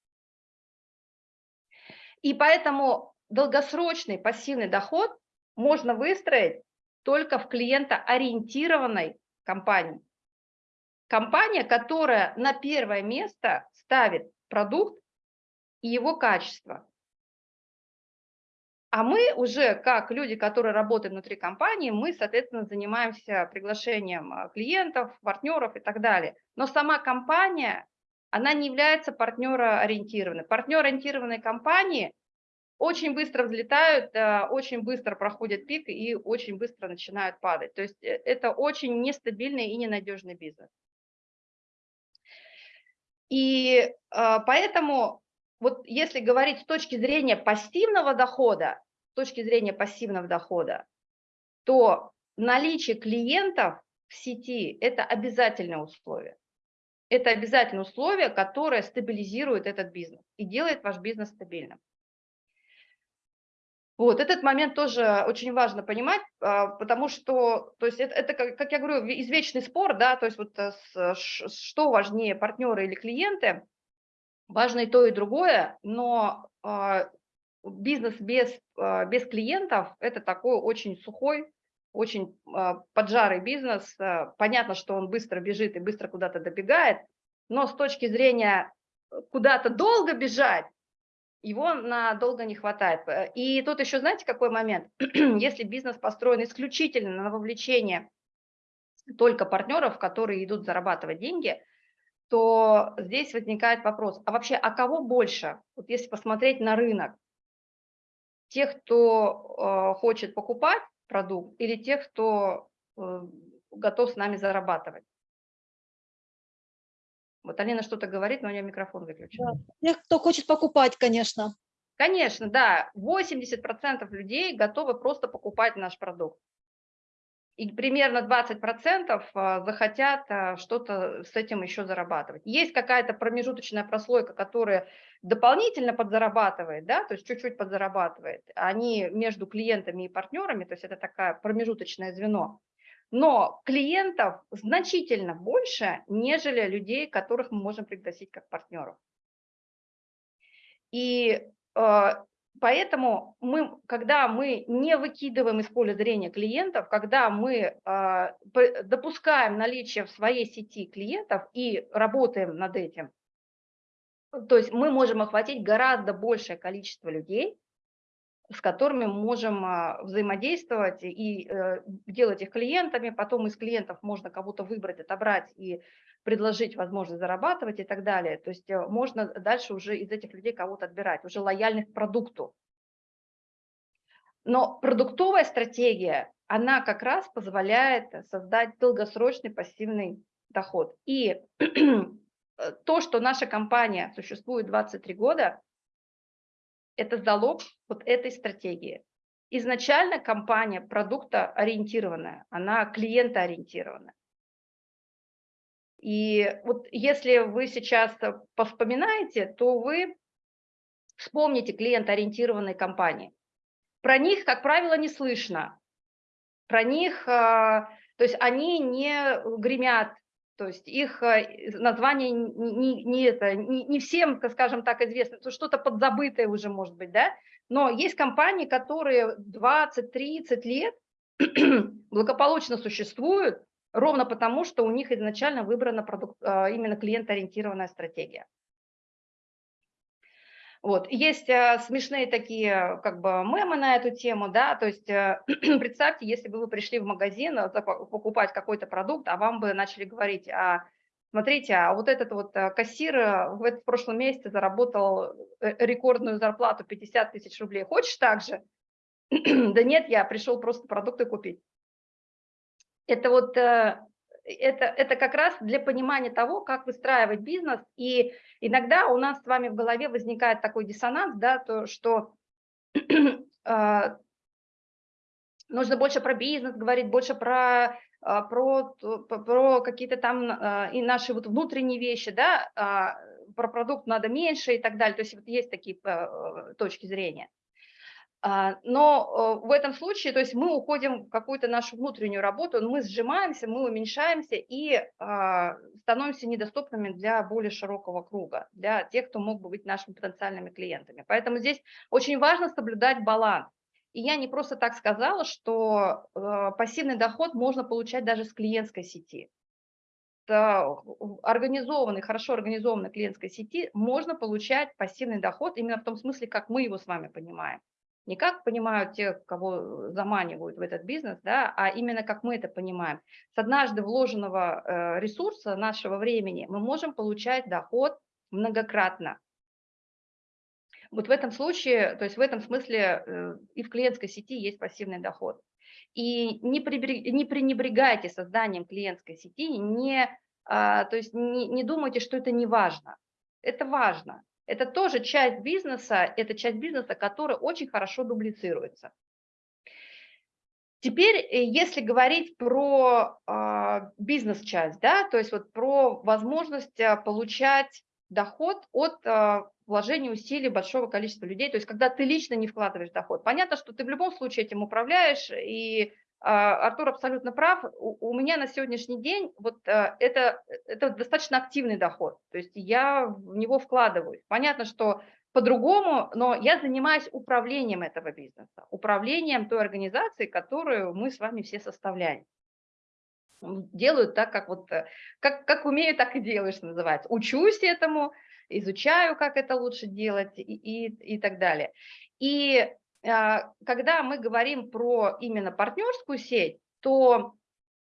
И поэтому долгосрочный пассивный доход можно выстроить только в клиентоориентированной компании. Компания, которая на первое место ставит продукт и его качество. А мы уже, как люди, которые работают внутри компании, мы, соответственно, занимаемся приглашением а, клиентов, партнеров и так далее. Но сама компания, она не является партнероориентированной. Партнероориентированные компании очень быстро взлетают, э, очень быстро проходят пик и очень быстро начинают падать. То есть э, это очень нестабильный и ненадежный бизнес. И э, поэтому вот если говорить с точки зрения пассивного дохода, с точки зрения пассивного дохода, то наличие клиентов в сети – это обязательное условие. Это обязательное условие, которое стабилизирует этот бизнес и делает ваш бизнес стабильным. Вот, этот момент тоже очень важно понимать, а, потому что, то есть это, это как, я говорю, извечный спор, да, то есть вот э, что важнее, партнеры или клиенты, важно и то, и другое, но а, бизнес без, а, без клиентов – это такой очень сухой, очень поджарый бизнес. Понятно, что он быстро бежит и быстро куда-то добегает, но с точки зрения э, куда-то долго бежать, его надолго не хватает. Э, и тут еще, знаете, какой момент? <clears throat> Если бизнес построен исключительно на вовлечение только партнеров, которые идут зарабатывать деньги, то здесь возникает вопрос, а вообще, а кого больше? Вот если посмотреть на рынок, тех, кто э, хочет покупать продукт или тех, кто э, готов с нами зарабатывать? Вот Алина что-то говорит, но у нее микрофон выключен. Да. Тех, кто хочет покупать, конечно. Конечно, да. 80% людей готовы просто покупать наш продукт. И примерно 20% а, захотят а, что-то с этим еще зарабатывать. Есть какая-то промежуточная прослойка, которая дополнительно подзарабатывает, да, то есть чуть-чуть подзарабатывает. Они между клиентами и партнерами, то есть это такое промежуточное звено но клиентов значительно больше, нежели людей, которых мы можем пригласить как партнеров. И э, поэтому мы, когда мы не выкидываем из поля зрения клиентов, когда мы э, допускаем наличие в своей сети клиентов и работаем над этим, то есть мы можем охватить гораздо большее количество людей, с которыми мы можем а, взаимодействовать и э, делать их клиентами, потом из клиентов можно кого-то выбрать, отобрать и предложить возможность зарабатывать и так далее. То есть э, можно дальше уже из этих людей кого-то отбирать, уже лояльных к продукту. Но продуктовая стратегия, она как раз позволяет создать долгосрочный пассивный доход. И <clears throat> то, что наша компания существует 23 года, это залог вот этой стратегии. Изначально компания продукта ориентированная, она клиентоориентированная. И вот если вы сейчас повспоминаете, то вы вспомните клиентоориентированные компании. Про них, как правило, не слышно. Про них, а, то есть они не гремят то есть их э, название не, не, это, не, не всем, скажем так, известно, что-то подзабытое уже может быть, да? Но есть компании, которые 20-30 лет <clears throat> благополучно существуют, ровно потому, что у них изначально выбрана продукт, а, именно клиент-ориентированная стратегия. Вот. Есть э, смешные такие как бы мемы на эту тему, да, то есть э, <clears throat> представьте, если бы вы пришли в магазин э, покупать какой-то продукт, а вам бы начали говорить, а, смотрите, а вот этот вот кассир в, этот, в прошлом месяце заработал рекордную зарплату 50 тысяч рублей, хочешь так же? <clears throat> да нет, я пришел просто продукты купить. Это вот это, это как раз для понимания того, как выстраивать бизнес. И иногда у нас с вами в голове возникает такой диссонанс, да, то, что э, <clears throat> нужно больше про бизнес говорить, больше про, э, про, про какие-то там э, и наши вот внутренние вещи, да, про продукт надо меньше и так далее. То есть вот есть такие точки зрения. А, но э, в этом случае, то есть мы уходим в какую-то нашу внутреннюю работу, мы сжимаемся, мы уменьшаемся и а, становимся недоступными для более широкого круга, для тех, кто мог бы быть нашими потенциальными клиентами. Поэтому здесь очень важно соблюдать баланс. И я не просто так сказала, что э, пассивный доход можно получать даже с клиентской сети. Организованной, хорошо организованной клиентской сети можно получать пассивный доход именно в том смысле, как мы его с вами понимаем. Не как понимают те, кого заманивают в этот бизнес, да, а именно как мы это понимаем. С однажды вложенного э, ресурса нашего времени мы можем получать доход многократно. Вот в этом случае, то есть в этом смысле э, и в клиентской сети есть пассивный доход. И не, пренебрегайте созданием клиентской сети, не, а, то есть не, не думайте, что это не важно. Это важно. Это тоже часть бизнеса, это часть бизнеса, которая очень хорошо дублицируется. Теперь, э, если говорить про э, бизнес-часть, да, то есть вот про возможность а, получать доход от э, вложения усилий большого количества людей, то есть когда ты лично не вкладываешь доход. Понятно, что ты в любом случае этим управляешь, и а, Артур абсолютно прав. У, меня на сегодняшний день вот а, это, это достаточно активный доход. То есть я в него вкладываюсь. Понятно, что по-другому, но я занимаюсь управлением этого бизнеса, управлением той организации, которую мы с вами все составляем. Делаю так, как вот э, как, как умею, так и делаю, что называется. Учусь этому, изучаю, как это лучше делать и, и, и так далее. И а, когда мы говорим про именно партнерскую сеть, то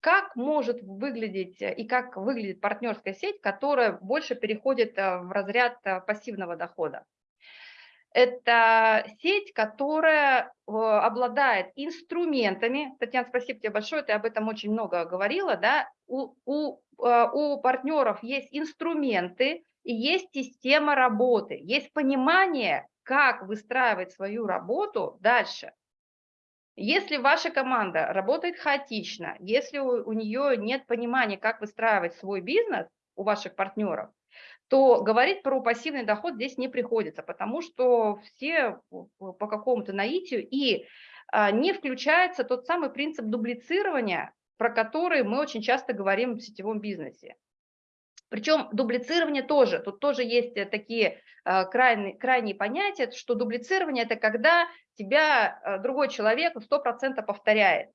как может выглядеть и как выглядит партнерская сеть, которая больше переходит а, в разряд а, пассивного дохода? Это сеть, которая обладает инструментами. Татьяна, спасибо тебе большое, ты об этом очень много говорила. Да? У, у, у партнеров есть инструменты и есть система работы, есть понимание, как выстраивать свою работу дальше. Если ваша команда работает хаотично, если у, у нее нет понимания, как выстраивать свой бизнес у ваших партнеров, то говорить про пассивный доход здесь не приходится, потому что все по какому-то наитию, и а, не включается тот самый принцип дублицирования, про который мы очень часто говорим в сетевом бизнесе. Причем дублицирование тоже, тут тоже есть э, такие э, крайние, крайние понятия, что дублицирование – это когда тебя э, другой человек 100% повторяет.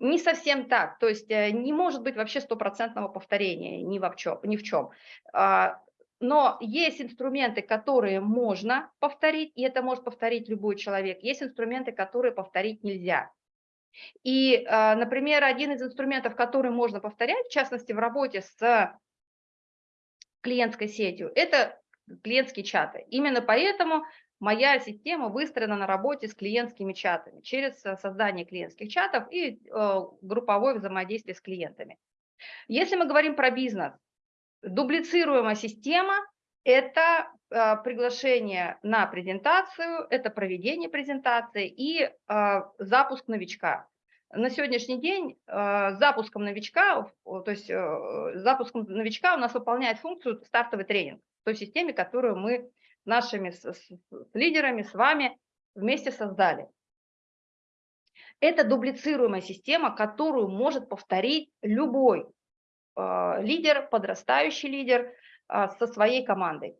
Не совсем так, то есть не может быть вообще стопроцентного повторения ни в чем. Ни в чем. А, но есть инструменты, которые можно повторить, и это может повторить любой человек. Есть инструменты, которые повторить нельзя. И, например, один из инструментов, который можно повторять, в частности, в работе с клиентской сетью, это клиентские чаты. Именно поэтому моя система выстроена на работе с клиентскими чатами, через создание клиентских чатов и э, групповое взаимодействие с клиентами. Если мы говорим про бизнес, дублицируемая система – это э, приглашение на презентацию, это проведение презентации и э, запуск новичка на сегодняшний день э, запуском новичка, то есть э, запуском новичка у нас выполняет функцию стартовый тренинг в той системе, которую мы нашими с, с, с лидерами, с вами вместе создали. Это дублицируемая система, которую может повторить любой э, лидер, подрастающий лидер э, со своей командой.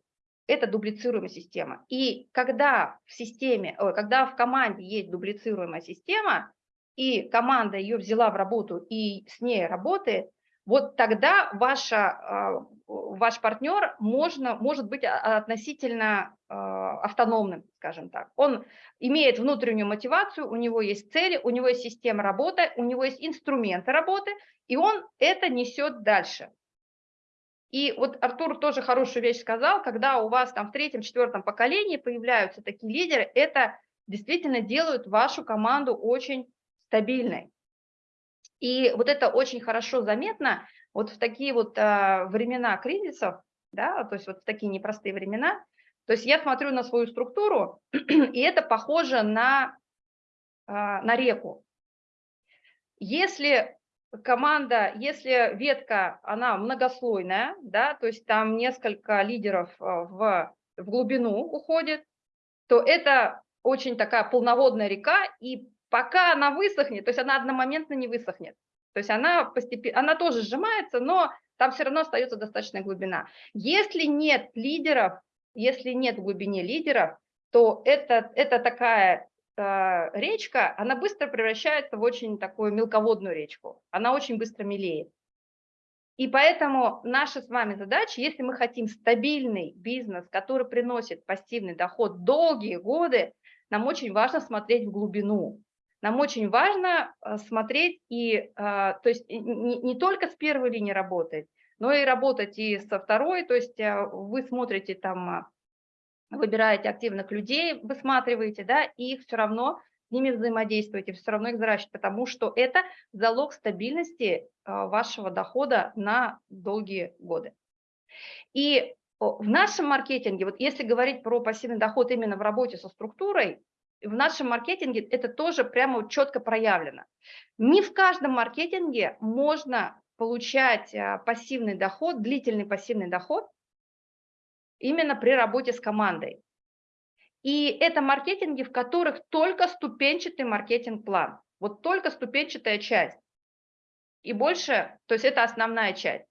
Это дублицируемая система. И когда в системе, когда в команде есть дублицируемая система, и команда ее взяла в работу и с ней работает, вот тогда ваша, а, ваш партнер можно, может быть относительно а, автономным, скажем так. Он имеет внутреннюю мотивацию, у него есть цели, у него есть система работы, у него есть инструменты работы, и он это несет дальше. И вот Артур тоже хорошую вещь сказал, когда у вас там в третьем, четвертом поколении появляются такие лидеры, это действительно делают вашу команду очень стабильной. И вот это очень хорошо заметно вот в такие вот а, времена кризисов, да, то есть вот в такие непростые времена. То есть я смотрю на свою структуру, <clears throat> и это похоже на, а, на реку. Если команда, если ветка, она многослойная, да, то есть там несколько лидеров а, в, в глубину уходит, то это очень такая полноводная река, и пока она высохнет, то есть она одномоментно не высохнет. То есть она, постепенно, она тоже сжимается, но там все равно остается достаточная глубина. Если нет лидеров, если нет в глубине лидеров, то это, это такая э, речка, она быстро превращается в очень такую мелководную речку. Она очень быстро мелеет. И поэтому наша с вами задача, если мы хотим стабильный бизнес, который приносит пассивный доход долгие годы, нам очень важно смотреть в глубину. Нам очень важно э, смотреть и, э, то есть не, не только с первой линии работать, но и работать и со второй, то есть э, вы смотрите там, выбираете активных людей, высматриваете, да, и их все равно с ними взаимодействуете, все равно их взращиваете, потому что это залог стабильности вашего дохода на долгие годы. И в нашем маркетинге, вот если говорить про пассивный доход именно в работе со структурой, в нашем маркетинге это тоже прямо четко проявлено. Не в каждом маркетинге можно получать а, пассивный доход, длительный пассивный доход именно при работе с командой. И это маркетинги, в которых только ступенчатый маркетинг-план, вот только ступенчатая часть. И больше, то есть это основная часть.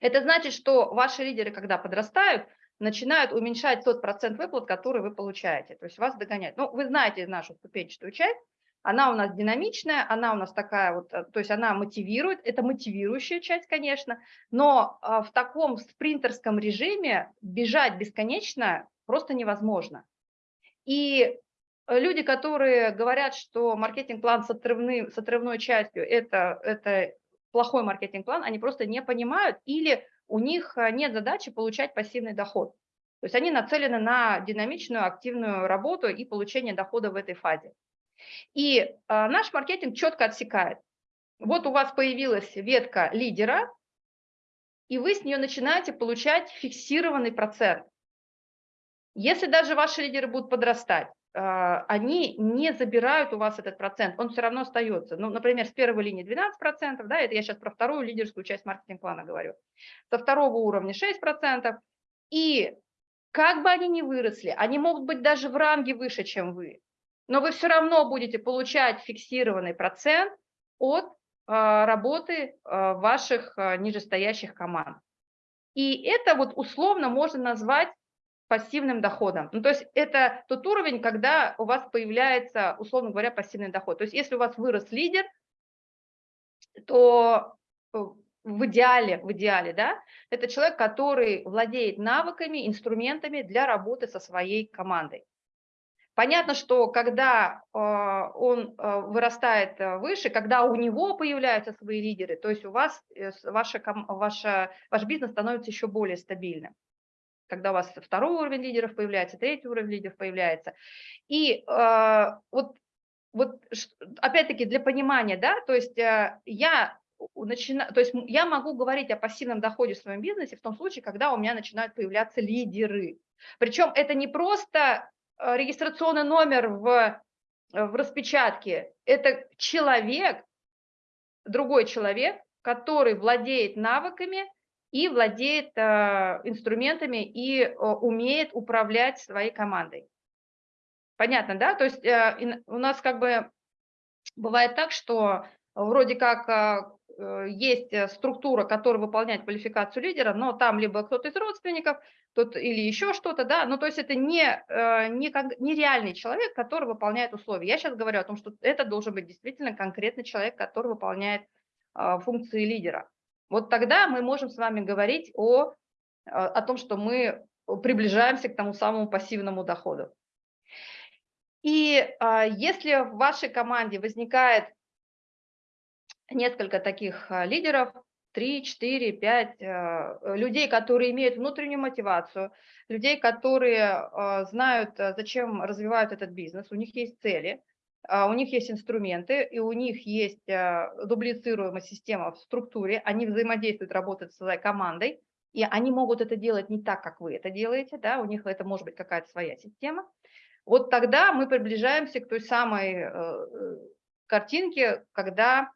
Это значит, что ваши лидеры, когда подрастают, начинают уменьшать тот процент выплат, который вы получаете. То есть вас догоняют. Ну, вы знаете нашу ступенчатую часть, она у нас динамичная, она у нас такая вот, э, то есть она мотивирует, это мотивирующая часть, конечно, но а, в таком спринтерском режиме бежать бесконечно просто невозможно. И люди, которые говорят, что маркетинг-план с, отрывным, с отрывной частью это, это плохой маркетинг-план, они просто не понимают или у них э, нет задачи получать пассивный доход. То есть они нацелены на динамичную, активную работу и получение дохода в этой фазе. И э, наш маркетинг четко отсекает. Вот у вас появилась ветка лидера, и вы с нее начинаете получать фиксированный процент. Если даже ваши лидеры будут подрастать, они не забирают у вас этот процент, он все равно остается. Ну, например, с первой линии 12%, да, это я сейчас про вторую лидерскую часть маркетинг-плана говорю, со второго уровня 6%, и как бы они ни выросли, они могут быть даже в ранге выше, чем вы, но вы все равно будете получать фиксированный процент от а, работы а, ваших нижестоящих команд. И это вот условно можно назвать пассивным доходом. Ну, то есть это тот уровень, когда у вас появляется, условно говоря, пассивный доход. То есть если у вас вырос лидер, то э, в идеале, в идеале, да, это человек, который владеет навыками, инструментами для работы со своей командой. Понятно, что когда э, он э, вырастает выше, когда у него появляются свои лидеры, то есть у вас ваша, ваша, ваш бизнес становится еще более стабильным когда у вас второй уровень лидеров появляется, третий уровень лидеров появляется. И э, вот, вот опять-таки для понимания, да, то есть э, я начинаю, то есть я могу говорить о пассивном доходе в своем бизнесе в том случае, когда у меня начинают появляться лидеры. Причем это не просто э, регистрационный номер в, в распечатке, это человек, другой человек, который владеет навыками, и владеет э, инструментами и э, умеет управлять своей командой. Понятно, да? То есть э, у нас как бы бывает так, что вроде как есть структура, которая выполняет квалификацию лидера, но там либо кто-то из родственников, тот или еще что-то, да, ну то есть это не, не, не реальный человек, который выполняет условия. Я сейчас говорю о том, что это должен быть действительно конкретный человек, который выполняет функции лидера. Вот тогда мы можем с вами говорить о, о том, что мы приближаемся к тому самому пассивному доходу. И а, если в вашей команде возникает несколько таких а, лидеров, 3, 4, 5 людей, которые имеют внутреннюю мотивацию, людей, которые а, знают, зачем развивают этот бизнес, у них есть цели, а, у них есть инструменты, и у них есть а, дублицируемая система в структуре, они взаимодействуют, работают с своей командой, и они могут это делать не так, как вы это делаете, да, у них это может быть какая-то своя система. Вот тогда мы приближаемся к той самой э, э, картинке, когда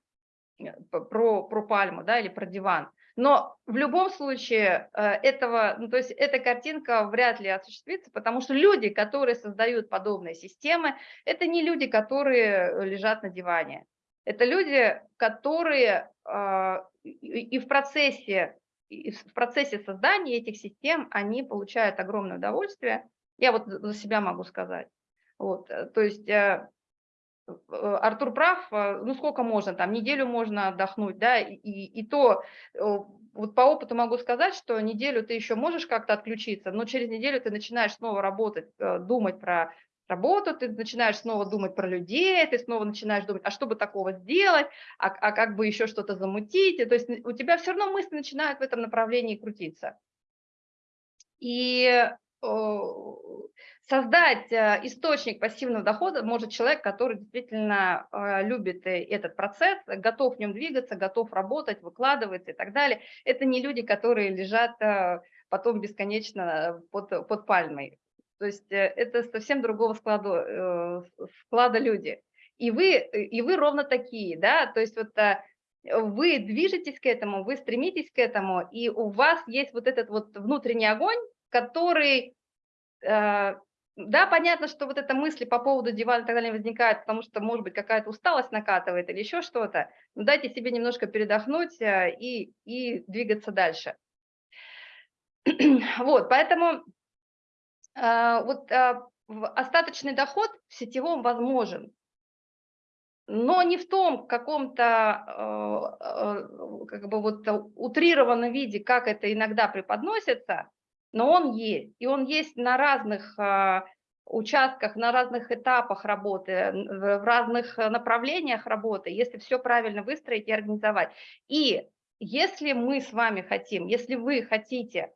э, про, про пальму, да, или про диван. Но в любом случае э, этого, ну, то есть эта картинка вряд ли осуществится, потому что люди, которые создают подобные системы, это не люди, которые лежат на диване. Это люди, которые э, и в процессе, и в процессе создания этих систем они получают огромное удовольствие. Я вот за себя могу сказать. Вот, э, то есть Артур прав, э, ну сколько можно, там неделю можно отдохнуть, да, и, и то вот по опыту могу сказать, что неделю ты еще можешь как-то отключиться, но через неделю ты начинаешь снова работать, э, думать про работу, ты начинаешь снова думать про людей, ты снова начинаешь думать, а что бы такого сделать, а, а как бы еще что-то замутить, то есть у тебя все равно мысли начинают в этом направлении крутиться. И создать э, источник пассивного дохода может человек, который действительно э, любит э, этот процесс, готов в нем двигаться, готов работать, выкладывается и так далее. Это не люди, которые лежат потом бесконечно под, под пальмой. То есть это совсем другого склада, склада люди. И вы, и вы ровно такие, да, то есть вот вы движетесь к этому, вы стремитесь к этому, и у вас есть вот этот вот внутренний огонь, который да, понятно, что вот эта мысль по поводу дивана и так далее возникает, потому что, может быть, какая-то усталость накатывает или еще что-то. Но дайте себе немножко передохнуть э, и, и двигаться дальше. <clears throat> Вот, поэтому э, вот э, остаточный доход в сетевом возможен, но не в том каком-то как бы вот утрированном виде, как это иногда преподносится, но он есть. И он есть на разных а, участках, на разных этапах работы, в разных направлениях работы, если все правильно выстроить и организовать. И если мы с вами хотим, если вы хотите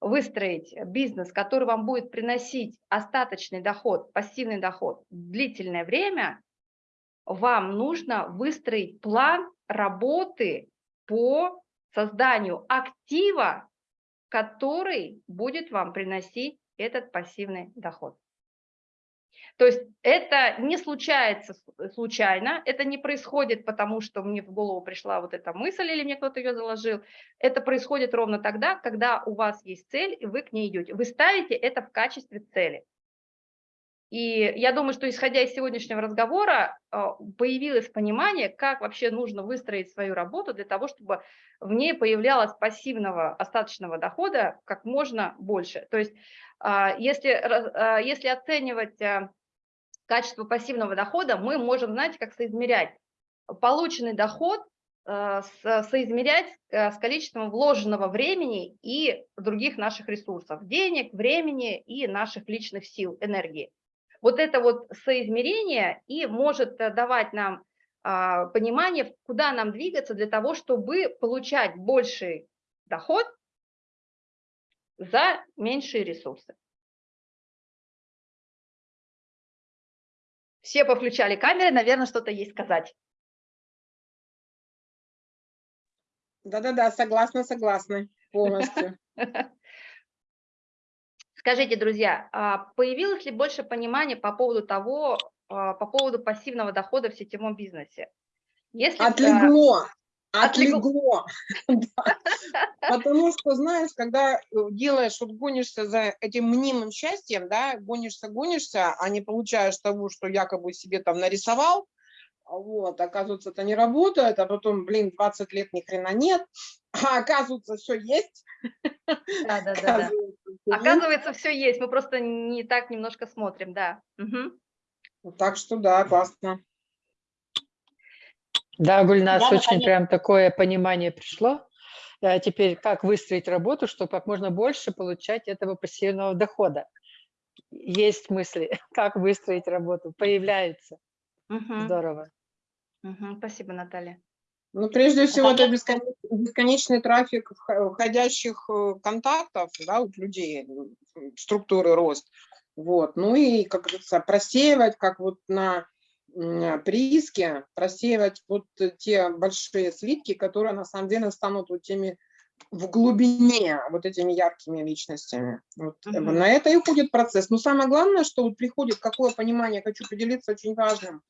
выстроить бизнес, который вам будет приносить остаточный доход, пассивный доход длительное время, вам нужно выстроить план работы по созданию актива, который будет вам приносить этот пассивный доход. То есть это не случается случайно, это не происходит потому, что мне в голову пришла вот эта мысль или мне кто-то ее заложил. Это происходит ровно тогда, когда у вас есть цель, и вы к ней идете. Вы ставите это в качестве цели. И я думаю, что исходя из сегодняшнего разговора, а, появилось понимание, как вообще нужно выстроить свою работу для того, чтобы в ней появлялось пассивного остаточного дохода как можно больше. То есть а, если, а, если оценивать качество пассивного дохода, мы можем, знаете, как соизмерять полученный доход, соизмерять с количеством вложенного времени и других наших ресурсов, денег, времени и наших личных сил, энергии. Вот это вот соизмерение и может э, давать нам а, понимание, куда нам двигаться для того, чтобы получать больший доход за меньшие ресурсы. Все повключали камеры, наверное, что-то есть сказать. Да-да-да, согласна, согласна полностью. <laughs> Скажите, друзья, а появилось ли больше понимания по поводу того, а, по поводу пассивного дохода в сетевом бизнесе? Если, отлегло, отлегло. <laughs> <laughs> Потому что, знаешь, когда э, делаешь, вот гонишься за этим мнимым счастьем, да, гонишься, гонишься, а не получаешь того, что якобы себе там нарисовал, вот, оказывается, это не работает, а потом, блин, 20 лет ни хрена нет, а оказывается, все есть. Да, да, да. Оказывается, все есть, мы просто не так немножко смотрим, да. Угу. Так что да, классно. Да, Гульнас, да, очень прям такое понимание пришло. А теперь как выстроить работу, чтобы как можно больше получать этого пассивного дохода. Есть мысли, <laughs> как выстроить работу, появляются. Угу. Здорово. Угу. Спасибо, Наталья. Ну, прежде всего, это бесконечный, бесконечный трафик входящих э, контактов да, у людей, структуры рост. Вот. Ну и, как говорится, просеивать, как вот на прииске, просеивать вот те большие слитки, которые на самом деле станут вот теми в глубине вот этими яркими личностями. Вот. Угу. На это и уходит процесс. Но самое главное, что вот приходит какое понимание, хочу поделиться очень важным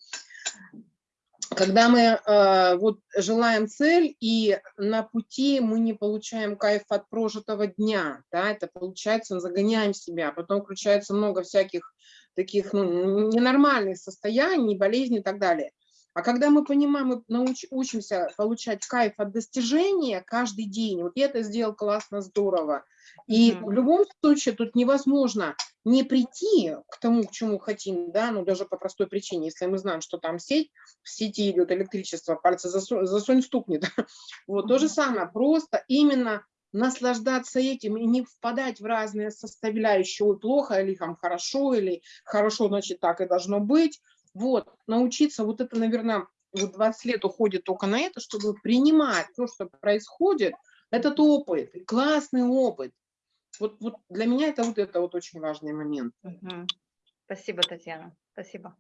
когда мы э, вот желаем цель, и на пути мы не получаем кайф от прожитого дня, да, это получается, мы загоняем себя, а потом включается много всяких таких ну, ненормальных состояний, болезней и так далее. А когда мы понимаем, мы науч, учимся получать кайф от достижения каждый день, вот я это сделал классно, здорово, и mm -hmm. в любом случае тут невозможно не прийти к тому, к чему хотим, да, ну даже по простой причине, если мы знаем, что там сеть, в сети идет электричество, пальцы засунь, засунь стукнет. <laughs> Вот то же самое, просто именно наслаждаться этим и не впадать в разные составляющие, ой, плохо или там хорошо, или хорошо, значит, так и должно быть. Вот, научиться, вот это, наверное, вот 20 лет уходит только на это, чтобы принимать то, что происходит, этот опыт, классный опыт. Вот, вот для меня это вот это вот очень важный момент. Мгм. Спасибо, Татьяна. Спасибо.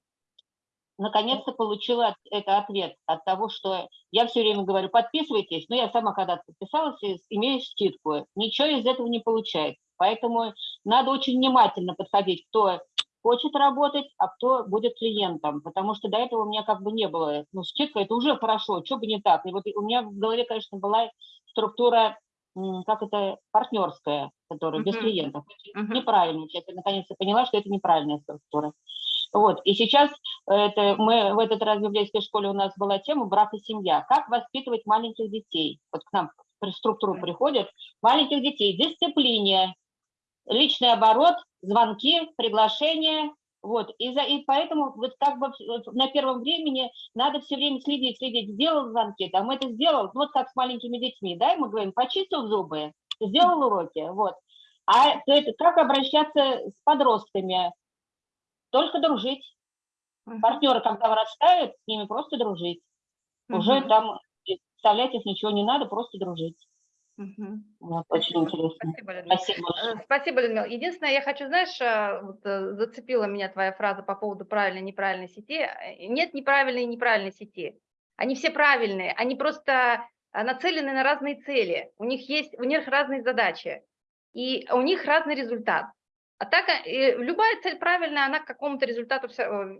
наконец-то получила от- это ответ от того, что я все время говорю, подписывайтесь, но я сама когда-то подписалась, и имею скидку. Ничего из этого не получается. Поэтому надо очень внимательно подходить, кто хочет работать, а кто будет клиентом, потому что до этого у меня как бы не было. Ну, скидка – это уже хорошо, что бы не так. И вот у меня в голове, конечно, была структура, как это, партнерская, которая без Мгм. клиентов. Мгм. Неправильно. Я наконец-то поняла, что это неправильная структура. Вот. И сейчас это мы в этот раз в библейской школе у нас была тема брак и семья. Как воспитывать маленьких детей? Вот к нам в структуру приходят маленьких детей. Дисциплине, личный оборот, звонки, приглашения. Вот. И, за, и поэтому вот как бы на первом времени надо все время следить, следить. Сделал звонки, там это сделал. Вот как с маленькими детьми, да, и мы говорим, почистил зубы, сделал уроки. Вот. А то это как обращаться с подростками? Только дружить. Партнеры, когда вырастают, с ними просто дружить. Уже там представлять их ничего не надо, просто дружить. Мгм. Вот, очень интересно. Спасибо, Людмила. Спасибо. Э, Спасибо, Людмила. Единственное, я хочу, знаешь, э, вот, э, зацепила меня твоя фраза по поводу правильной и неправильной сети. Нет неправильной и неправильной сети. Они все правильные, они просто нацелены на разные цели. У них есть, у них разные задачи, и у них разный результат. А так, любая цель правильная, она к какому-то результату,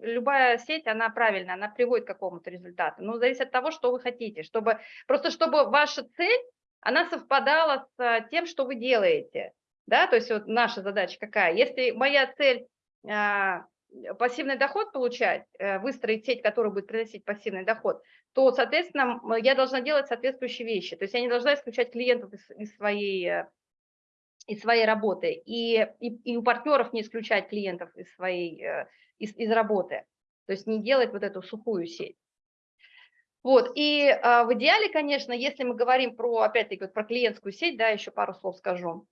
любая сеть, она правильная, она приводит к какому-то результату. Но зависит от того, что вы хотите, чтобы, просто чтобы ваша цель, она совпадала с тем, что вы делаете. Да, то есть вот наша задача какая? Если моя цель а, пассивный доход получать, э, выстроить сеть, которая будет приносить пассивный доход, то, соответственно, я должна делать соответствующие вещи. То есть я не должна исключать клиентов из, из своей, э, из своей работы и, и, и у партнеров не исключать клиентов из своей э, из, из работы. То есть не делать вот эту сухую сеть. Вот, и а, в идеале, конечно, если мы говорим про, опять-таки, вот про клиентскую сеть, да, еще пару слов скажу.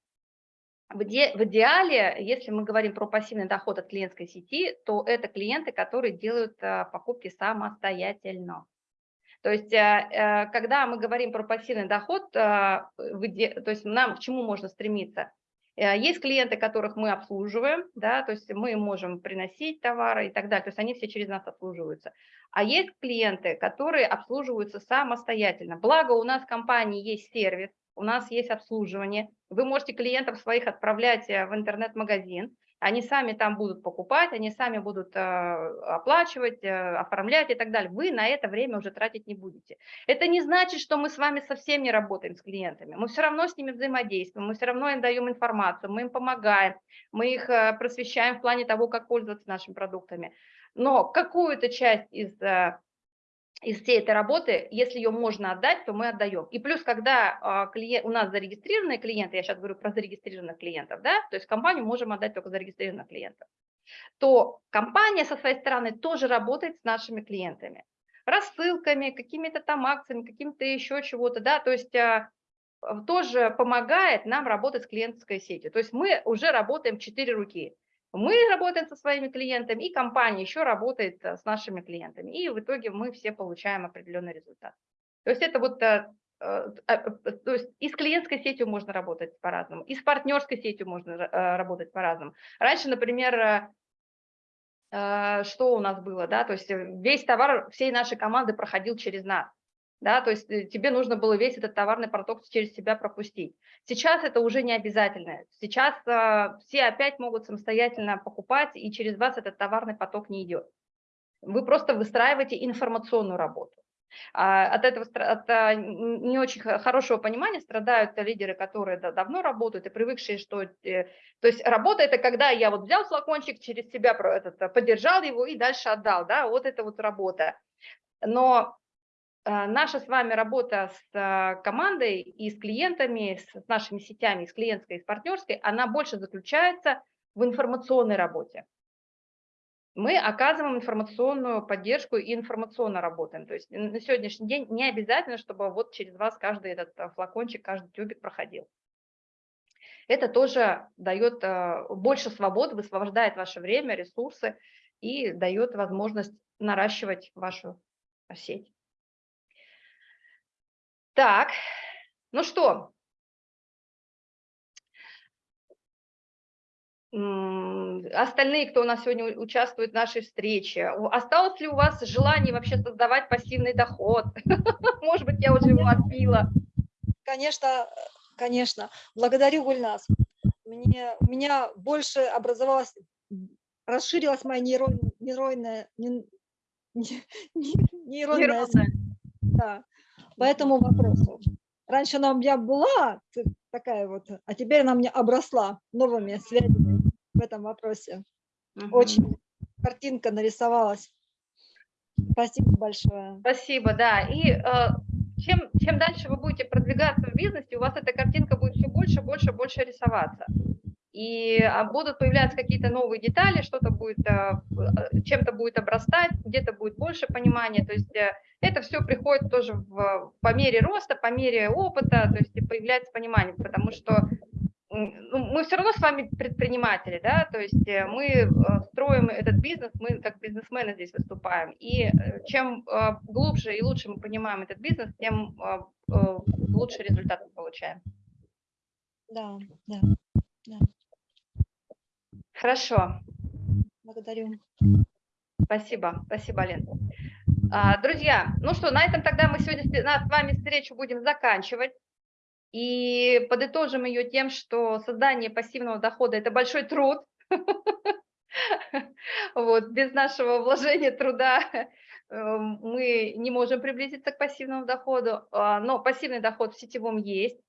В, иде- в идеале, если мы говорим про пассивный доход от клиентской сети, то это клиенты, которые делают а, покупки самостоятельно. То есть, а, а, когда мы говорим про пассивный доход, а, то есть нам к чему можно стремиться? Э, Есть клиенты, которых мы обслуживаем, да, то есть мы можем приносить товары и так далее, то есть они все через нас обслуживаются. А есть клиенты, которые обслуживаются самостоятельно. Благо у нас в компании есть сервис, у нас есть обслуживание. Вы можете клиентов своих отправлять э, в интернет-магазин, они сами там будут покупать, они сами будут э, оплачивать, э, оформлять и так далее. Вы на это время уже тратить не будете. Это не значит, что мы с вами совсем не работаем с клиентами. Мы все равно с ними взаимодействуем, мы все равно им даем информацию, мы им помогаем, мы их э, просвещаем в плане того, как пользоваться нашими продуктами. Но какую-то часть из, из всей этой работы, если ее можно отдать, то мы отдаем. И плюс, когда а, клиент, у нас зарегистрированные клиенты, я сейчас говорю про зарегистрированных клиентов, да, то есть компанию можем отдать только зарегистрированных клиентов, то компания со своей стороны тоже работает с нашими клиентами. Рассылками, какими-то там акциями, каким-то еще чего-то, да, то есть а, тоже помогает нам работать с клиентской сетью. То есть мы уже работаем четыре руки. Мы работаем со своими клиентами, и компания еще работает э, с нашими клиентами. И в итоге мы все получаем определенный результат. То есть это вот, э, э, то есть и с клиентской сетью можно работать по-разному, и с партнерской сетью можно работать по-разному. Раньше, например, что у нас было, да, то есть весь товар всей нашей команды проходил через нас, да, то есть э, тебе нужно было весь этот товарный поток через себя пропустить. Сейчас это уже не обязательно. Сейчас э, все опять могут самостоятельно покупать, и через вас этот товарный поток не идет. Вы просто выстраиваете информационную работу. А От этого от а, не очень хорошего понимания страдают лидеры, которые да- давно работают и привыкшие, что... э, То есть работа – это когда я вот взял флакончик, через себя этот, подержал его и дальше отдал. Да? Вот это вот работа. Но наша с вами работа с э, командой и с клиентами, с нашими сетями, с клиентской, и с партнерской, она больше заключается в информационной работе. Мы оказываем информационную поддержку и информационно работаем. То есть на сегодняшний день не обязательно, чтобы вот через вас каждый этот э, флакончик, каждый тюбик проходил. Это тоже дает э, больше свободы, высвобождает ваше время, ресурсы и дает возможность наращивать вашу сеть. Так, ну что, остальные, кто у нас сегодня участвует в нашей встрече, осталось ли у вас желание вообще создавать пассивный доход? <laughs> Может быть, я уже его отбила. Конечно, конечно. Благодарю, Гульнас. Мне, у меня больше образовалась, расширилась моя нейрон, нейронная, нейронная <laughs> Нейронная. да, по этому вопросу. Раньше она у меня была такая вот, а теперь она мне обросла новыми связями в этом вопросе. Мгм. Очень картинка нарисовалась. Спасибо большое. Спасибо, да. И э, чем, чем дальше вы будете продвигаться в бизнесе, у вас эта картинка будет все больше, больше, больше рисоваться. И а, будут появляться какие-то новые детали, что-то будет, э, чем-то будет обрастать, где-то будет больше понимания. То есть э, это все приходит тоже в, по мере роста, по мере опыта, то есть появляется понимание, потому что ну, мы все равно с вами предприниматели, да, то есть э, мы э, строим этот бизнес, мы как бизнесмены здесь выступаем, и чем глубже и лучше мы понимаем этот бизнес, тем э, лучше результат мы получаем. Да, да, Хорошо, благодарю. спасибо, спасибо, Лен. А, Друзья, ну что, на этом тогда мы сегодня с вами встречу будем заканчивать. И подытожим ее тем, что создание пассивного дохода – это большой труд. <laughs> Вот, без нашего вложения труда э, мы не можем приблизиться к пассивному доходу, а, но пассивный доход в сетевом есть,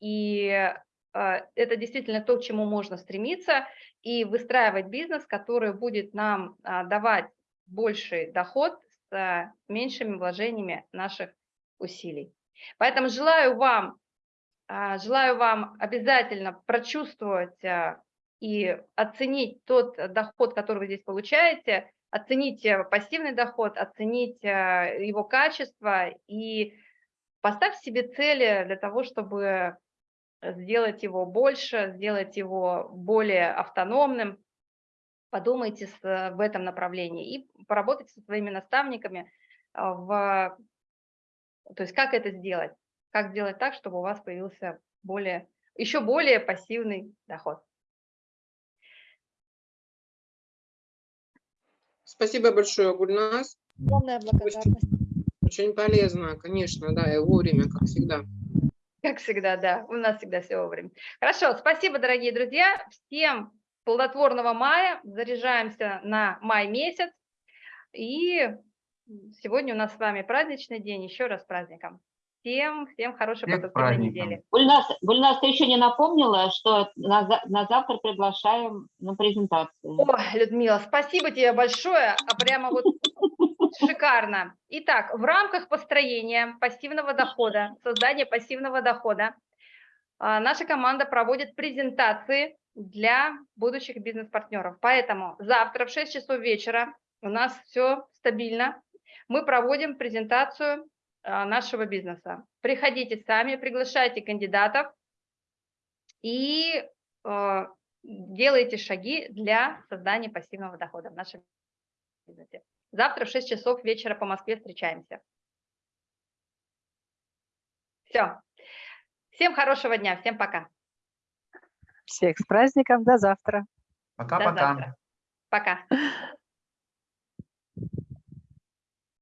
и а, это действительно то, к чему можно стремиться, и выстраивать бизнес, который будет нам а, давать больший доход с меньшими вложениями наших усилий. Поэтому желаю вам, а, желаю вам обязательно прочувствовать а, и оценить тот доход, который вы здесь получаете, оценить э, пассивный доход, оценить а, его качество и поставьте себе цели для того, чтобы сделать его больше, сделать его более автономным. Подумайте э, в этом направлении и поработайте со своими наставниками а, в, то есть как это сделать, как сделать так, чтобы у вас появился более, еще более пассивный доход. Спасибо большое, Гульнас. Огромная благодарность. Очень полезно, конечно, да, и вовремя, как всегда. Как всегда, да, у нас всегда все вовремя. Хорошо, спасибо, дорогие друзья. Всем плодотворного мая. Заряжаемся на май месяц. И сегодня у нас с вами праздничный день. Еще раз с праздником. Всем, всем хорошей продуктивной праздником. недели. Гульнас, Гульнас, ты еще не напомнила, что на, на завтра приглашаем на презентацию. О, Людмила, спасибо тебе большое, а прямо вот <laughs> шикарно. Итак, в рамках построения пассивного дохода, создания пассивного дохода, а, наша команда проводит презентации для будущих бизнес-партнеров. Поэтому завтра в 6 часов вечера у нас все стабильно. Мы проводим презентацию нашего бизнеса. Приходите сами, приглашайте кандидатов и э, делайте шаги для создания пассивного дохода в нашем бизнесе. Завтра в 6 часов вечера по Москве встречаемся. Все. Всем хорошего дня, всем пока. Всех с праздником, до завтра. До Пока-пока. завтра. Пока. <laughs>